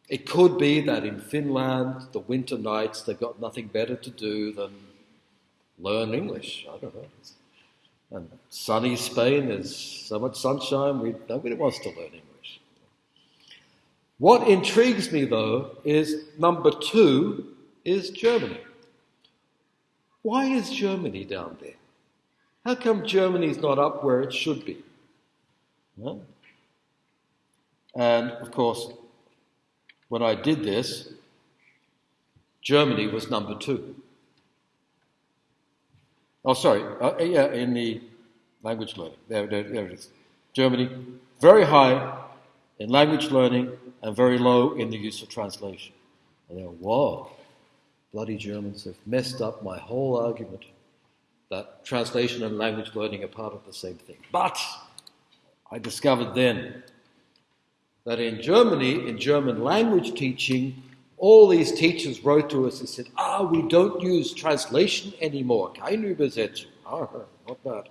it could be that in Finland, the winter nights, they've got nothing better to do than learn English. I don't know. And sunny Spain, there's so much sunshine, we, nobody wants to learn English. What intrigues me, though, is number two is Germany. Why is Germany down there? How come Germany's not up where it should be? And of course, when I did this, Germany was number two. Oh, sorry. Uh, yeah, in the language learning. There, there, there it is. Germany, very high in language learning and very low in the use of translation. And then, whoa, bloody Germans have messed up my whole argument that translation and language learning are part of the same thing. But I discovered then that in Germany, in German language teaching, all these teachers wrote to us and said, ah, we don't use translation anymore. Keine Übersetzung. Ah, not bad.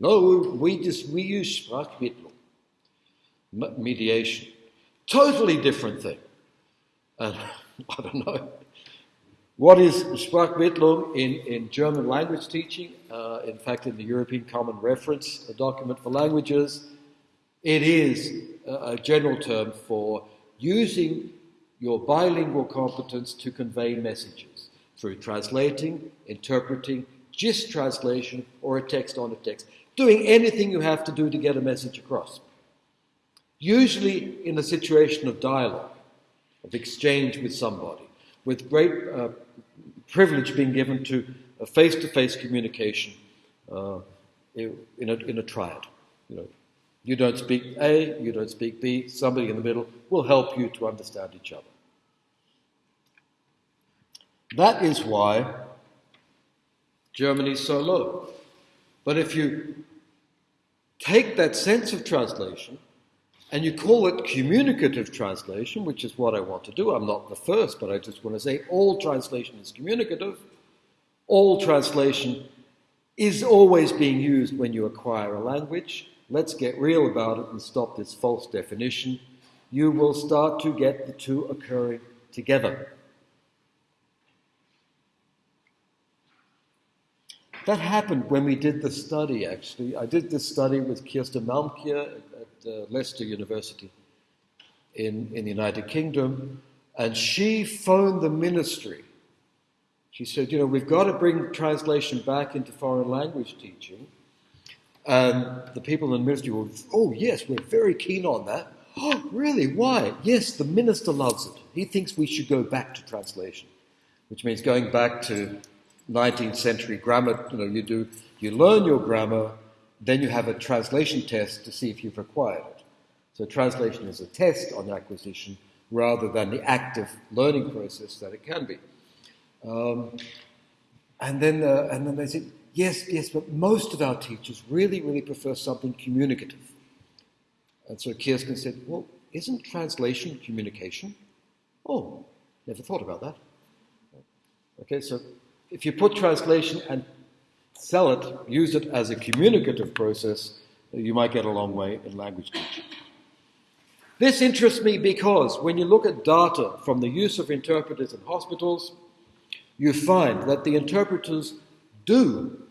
No, we just, we use Sprachmittlung. Mediation. Totally different thing. And I don't know. What is Sprachmittlung in, in German language teaching? Uh, in fact, in the European Common Reference a document for languages, it is a general term for using your bilingual competence to convey messages through translating, interpreting, gist translation, or a text on a text. Doing anything you have to do to get a message across. Usually in a situation of dialogue, of exchange with somebody, with great uh, privilege being given to a face to face communication uh, in, a, in a triad. You know, you don't speak A, you don't speak B, somebody in the middle will help you to understand each other. That is why Germany is so low. But if you take that sense of translation and you call it communicative translation, which is what I want to do, I'm not the first, but I just want to say all translation is communicative. All translation is always being used when you acquire a language let's get real about it and stop this false definition, you will start to get the two occurring together. That happened when we did the study, actually. I did this study with Kirsten Malmkjær at uh, Leicester University in, in the United Kingdom, and she phoned the ministry. She said, You know, we've got to bring translation back into foreign language teaching. And the people in the ministry were, oh, yes, we're very keen on that. Oh, really? Why? Yes, the minister loves it. He thinks we should go back to translation, which means going back to 19th century grammar. You know, you do, you learn your grammar, then you have a translation test to see if you've acquired it. So translation is a test on acquisition rather than the active learning process that it can be. Um, and then, uh, and then they said, yes, yes, but most of our teachers really, really prefer something communicative. And so Kirsten said, well, isn't translation communication? Oh, never thought about that. Okay, so if you put translation and sell it, use it as a communicative process, you might get a long way in language teaching. This interests me because when you look at data from the use of interpreters in hospitals, you find that the interpreters do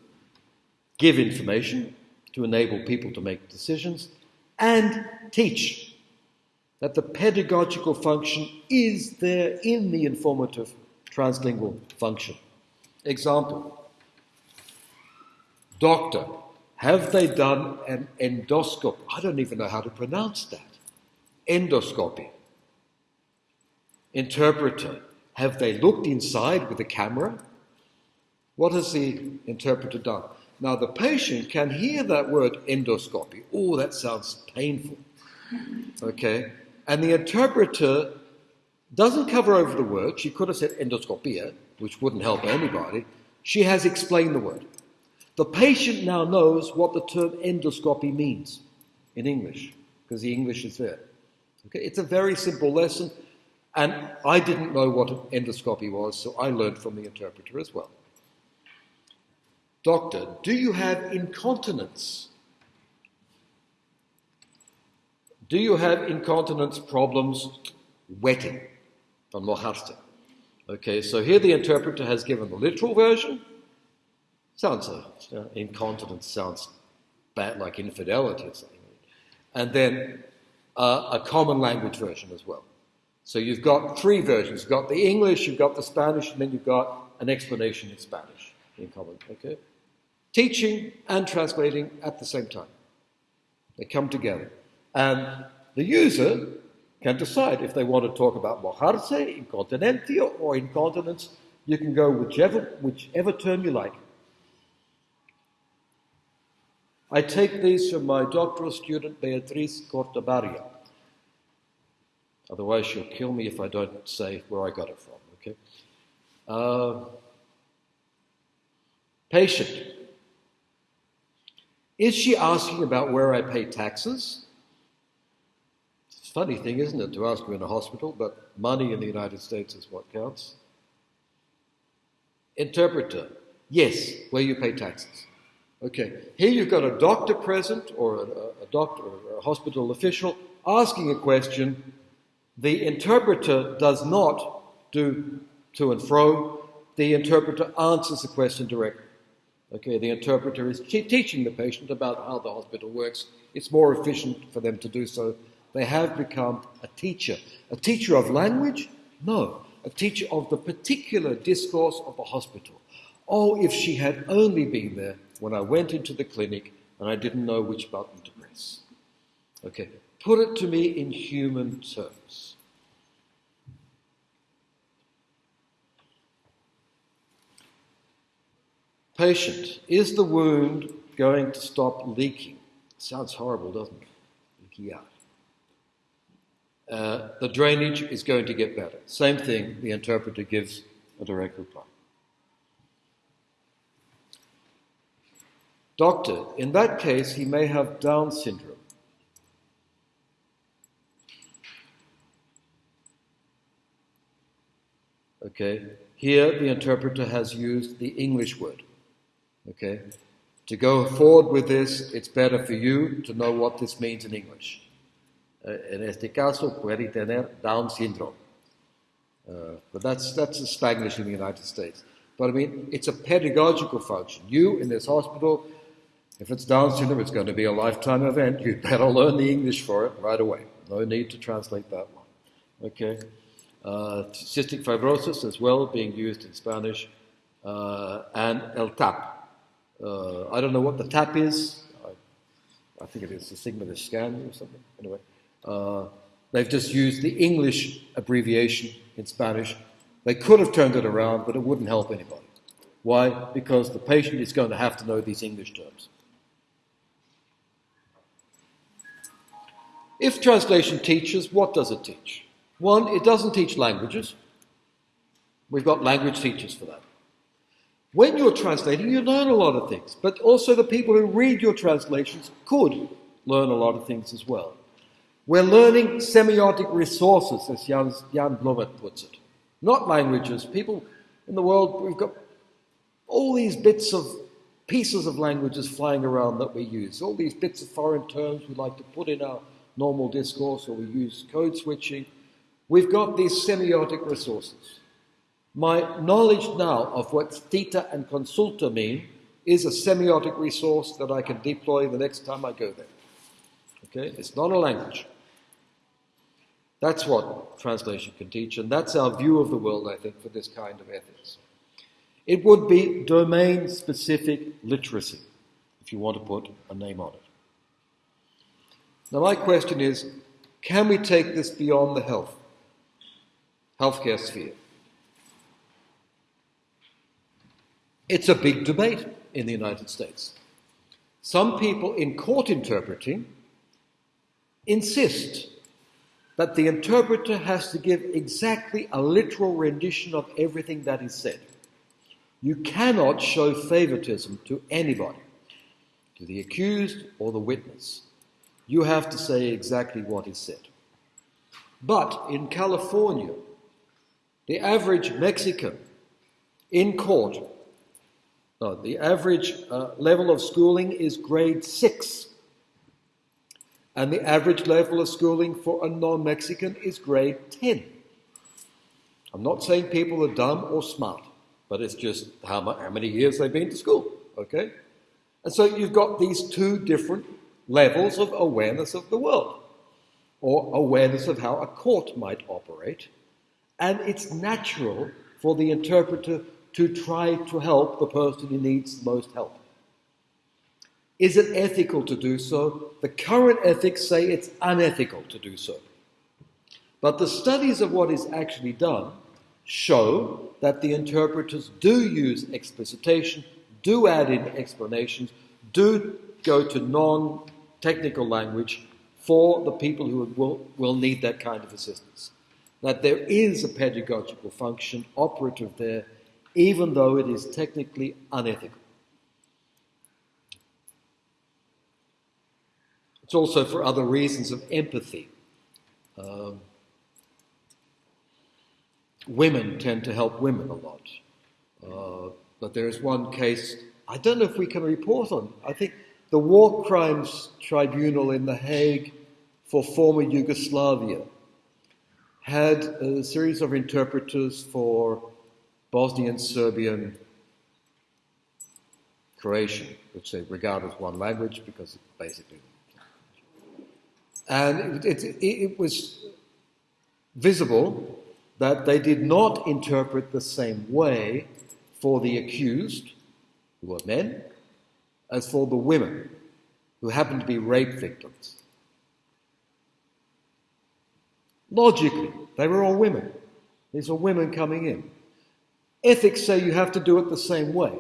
give information to enable people to make decisions and teach that the pedagogical function is there in the informative translingual function. Example Doctor, have they done an endoscopy? I don't even know how to pronounce that. Endoscopy. Interpreter, have they looked inside with a camera? What has the interpreter done? Now, the patient can hear that word endoscopy. Oh, that sounds painful. Okay? And the interpreter doesn't cover over the word. She could have said endoscopia, which wouldn't help anybody. She has explained the word. The patient now knows what the term endoscopy means in English, because the English is there. Okay? It's a very simple lesson. And I didn't know what endoscopy was, so I learned from the interpreter as well. Doctor, do you have incontinence? Do you have incontinence problems wetting from mojarte? Okay, so here the interpreter has given the literal version. Sounds uh, incontinence sounds bad, like infidelity or something. And then uh, a common language version as well. So you've got three versions. You've got the English, you've got the Spanish, and then you've got an explanation in Spanish in common. Okay? Teaching and translating at the same time. They come together. And the user can decide if they want to talk about mojarse, incontinencia, or incontinence. You can go whichever, whichever term you like. I take these from my doctoral student, Beatriz Cortabaria. Otherwise, she'll kill me if I don't say where I got it from. Okay. Uh, patient. Is she asking about where I pay taxes? It's a funny thing, isn't it, to ask you in a hospital, but money in the United States is what counts. Interpreter. Yes, where you pay taxes. Okay, here you've got a doctor present or a, a doctor or a hospital official asking a question the interpreter does not do to and fro. The interpreter answers the question directly. Okay, the interpreter is teaching the patient about how the hospital works. It's more efficient for them to do so. They have become a teacher. A teacher of language? No, a teacher of the particular discourse of the hospital. Oh, if she had only been there when I went into the clinic and I didn't know which button to press. Okay, Put it to me in human terms. Patient, is the wound going to stop leaking? Sounds horrible, doesn't it? Leaky out. Uh, the drainage is going to get better. Same thing, the interpreter gives a direct reply. Doctor, in that case, he may have Down syndrome. Okay, here the interpreter has used the English word. Okay, to go forward with this, it's better for you to know what this means in English. Uh, en este caso, puede tener Down syndrome. Uh, but that's, that's a Spanglish in the United States. But I mean, it's a pedagogical function. You in this hospital, if it's Down syndrome, it's going to be a lifetime event. You'd better learn the English for it right away. No need to translate that one. Okay? uh, cystic fibrosis as well, being used in Spanish, uh, and el TAP. Uh, I don't know what the TAP is. I, I think it is the sigma scan or something. Anyway, uh, they've just used the English abbreviation in Spanish. They could have turned it around, but it wouldn't help anybody. Why? Because the patient is going to have to know these English terms. If translation teaches, what does it teach? One, it doesn't teach languages. We've got language teachers for that. When you're translating, you learn a lot of things, but also the people who read your translations could learn a lot of things as well. We're learning semiotic resources, as Jan, Jan Blommaert puts it, not languages. People in the world, we've got all these bits of pieces of languages flying around that we use, all these bits of foreign terms we like to put in our normal discourse or we use code switching. We've got these semiotic resources. My knowledge now of what cita and consulta mean is a semiotic resource that I can deploy the next time I go there. Okay? It's not a language. That's what translation can teach, and that's our view of the world, I think, for this kind of ethics. It would be domain specific literacy, if you want to put a name on it. Now, my question is can we take this beyond the health, healthcare sphere? It's a big debate in the United States. Some people in court interpreting insist that the interpreter has to give exactly a literal rendition of everything that is said. You cannot show favoritism to anybody, to the accused or the witness. You have to say exactly what is said. But in California, the average Mexican in court no, the average uh, level of schooling is grade 6. And the average level of schooling for a non Mexican is grade 10. I'm not saying people are dumb or smart, but it's just how, how many years they've been to school, okay? And so you've got these two different levels of awareness of the world, or awareness of how a court might operate. And it's natural for the interpreter to try to help the person who needs the most help. Is it ethical to do so? The current ethics say it's unethical to do so. But the studies of what is actually done show that the interpreters do use explicitation, do add in explanations, do go to non technical language for the people who will, will need that kind of assistance. That there is a pedagogical function operative there even though it is technically unethical. It's also for other reasons of empathy. Um, women tend to help women a lot. Uh, but there is one case, I don't know if we can report on. I think the War Crimes Tribunal in The Hague for former Yugoslavia had a series of interpreters for Bosnian, Serbian, Croatian, which they regard as one language because it's basically. And it, it, it was visible that they did not interpret the same way for the accused, who were men, as for the women, who happened to be rape victims. Logically, they were all women. These are women coming in. Ethics say you have to do it the same way,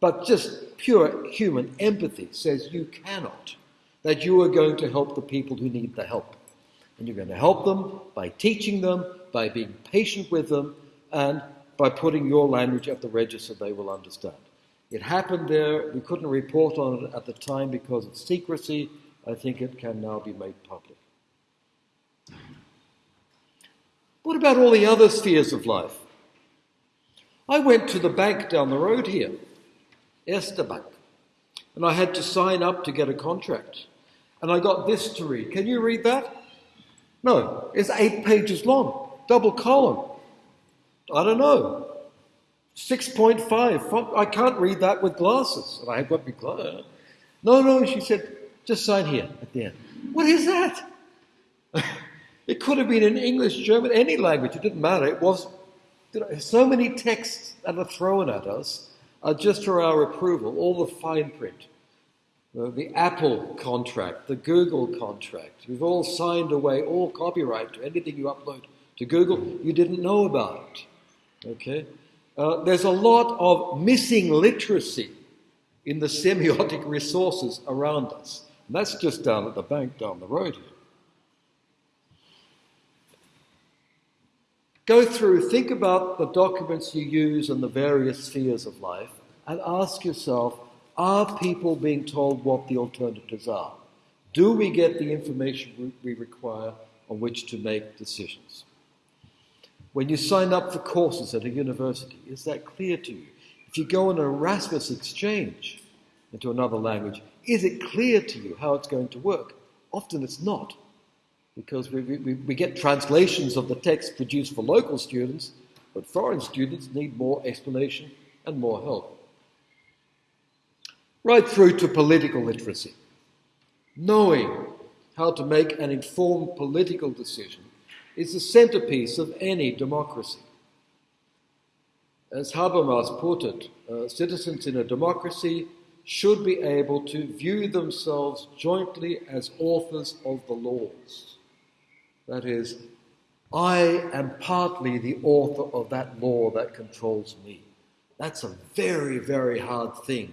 but just pure human empathy says you cannot, that you are going to help the people who need the help. And you're going to help them by teaching them, by being patient with them, and by putting your language at the register they will understand. It happened there. We couldn't report on it at the time because of secrecy. I think it can now be made public. What about all the other spheres of life? I went to the bank down the road here, Erste Bank, and I had to sign up to get a contract. And I got this to read. Can you read that? No, it's eight pages long, double column. I don't know. 6.5. I can't read that with glasses. And I have got my glasses. No, no, she said, just sign here at the end. What is that? it could have been in English, German, any language. It didn't matter. It was so many texts that are thrown at us are just for our approval, all the fine print. Uh, the Apple contract, the Google contract. We've all signed away all copyright to anything you upload to Google. You didn't know about it. Okay? uh, there's a lot of missing literacy in the semiotic resources around us. And that's just down at the bank down the road here. Go through, think about the documents you use in the various spheres of life, and ask yourself are people being told what the alternatives are? Do we get the information we require on which to make decisions? When you sign up for courses at a university, is that clear to you? If you go on an Erasmus exchange into another language, is it clear to you how it's going to work? Often it's not, because we, we, we get translations of the text produced for local students, but foreign students need more explanation and more help right through to political literacy. Knowing how to make an informed political decision is the centerpiece of any democracy. As Habermas put it, uh, citizens in a democracy should be able to view themselves jointly as authors of the laws. That is, I am partly the author of that law that controls me. That's a very, very hard thing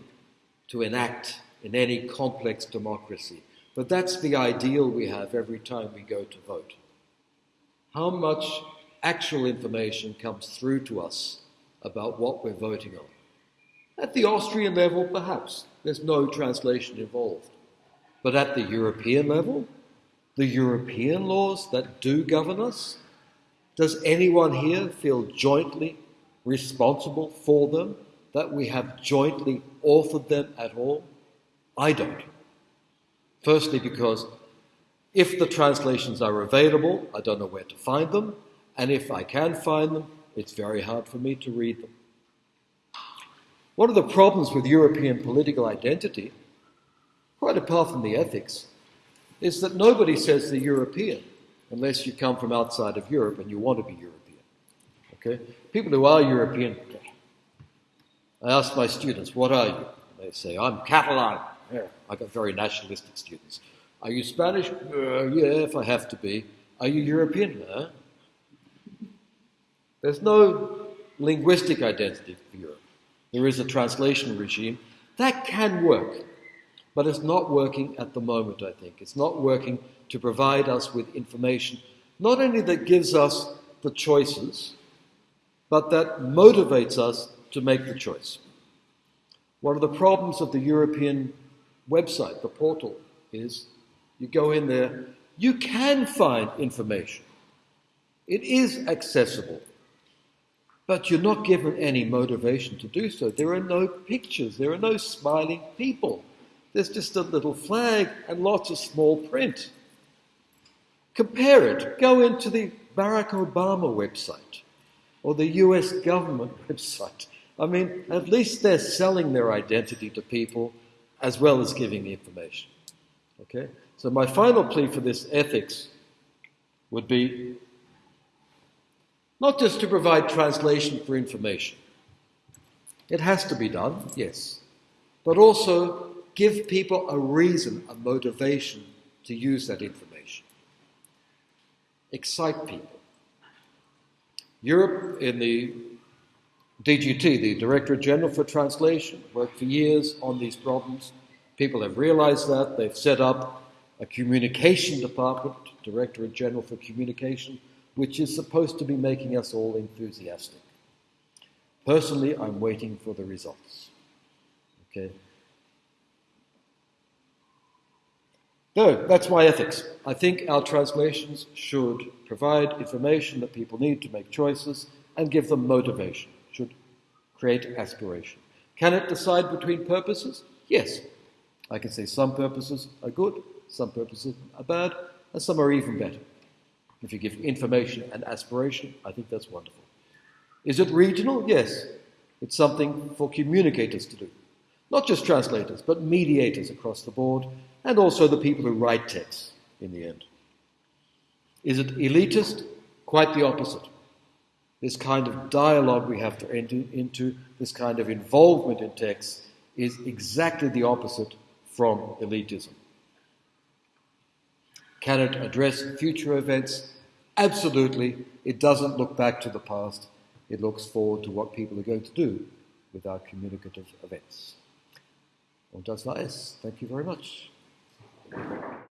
to enact in any complex democracy. But that's the ideal we have every time we go to vote. How much actual information comes through to us about what we're voting on? At the Austrian level, perhaps, there's no translation involved. But at the European level, the European laws that do govern us, does anyone here feel jointly responsible for them that we have jointly authored them at all? I don't. Firstly, because if the translations are available, I don't know where to find them, and if I can find them, it's very hard for me to read them. One of the problems with European political identity, quite apart from the ethics, is that nobody says they're European unless you come from outside of Europe and you want to be European. Okay? People who are European I ask my students, what are you? They say, I'm Catalan. Yeah, I got very nationalistic students. Are you Spanish? Uh, yeah, if I have to be. Are you European? There's no linguistic identity for Europe. There is a translation regime. That can work, but it's not working at the moment, I think. It's not working to provide us with information, not only that gives us the choices, but that motivates us to make the choice. One of the problems of the European website, the portal, is you go in there, you can find information. It is accessible, but you're not given any motivation to do so. There are no pictures, there are no smiling people. There's just a little flag and lots of small print. Compare it. Go into the Barack Obama website or the US government website I mean, at least they're selling their identity to people as well as giving the information. Okay? So, my final plea for this ethics would be not just to provide translation for information, it has to be done, yes, but also give people a reason, a motivation to use that information. Excite people. Europe in the DGT, the Directorate General for Translation, worked for years on these problems. People have realized that. They've set up a communication department, Directorate General for Communication, which is supposed to be making us all enthusiastic. Personally, I'm waiting for the results. Okay. No, that's my ethics. I think our translations should provide information that people need to make choices and give them motivation should create aspiration. Can it decide between purposes? Yes. I can say some purposes are good, some purposes are bad, and some are even better. If you give information and aspiration, I think that's wonderful. Is it regional? Yes. It's something for communicators to do. Not just translators, but mediators across the board, and also the people who write texts in the end. Is it elitist? Quite the opposite this kind of dialogue we have to enter into, this kind of involvement in texts, is exactly the opposite from elitism. Can it address future events? Absolutely. It doesn't look back to the past, it looks forward to what people are going to do with our communicative events. Und das war es. Thank you very much.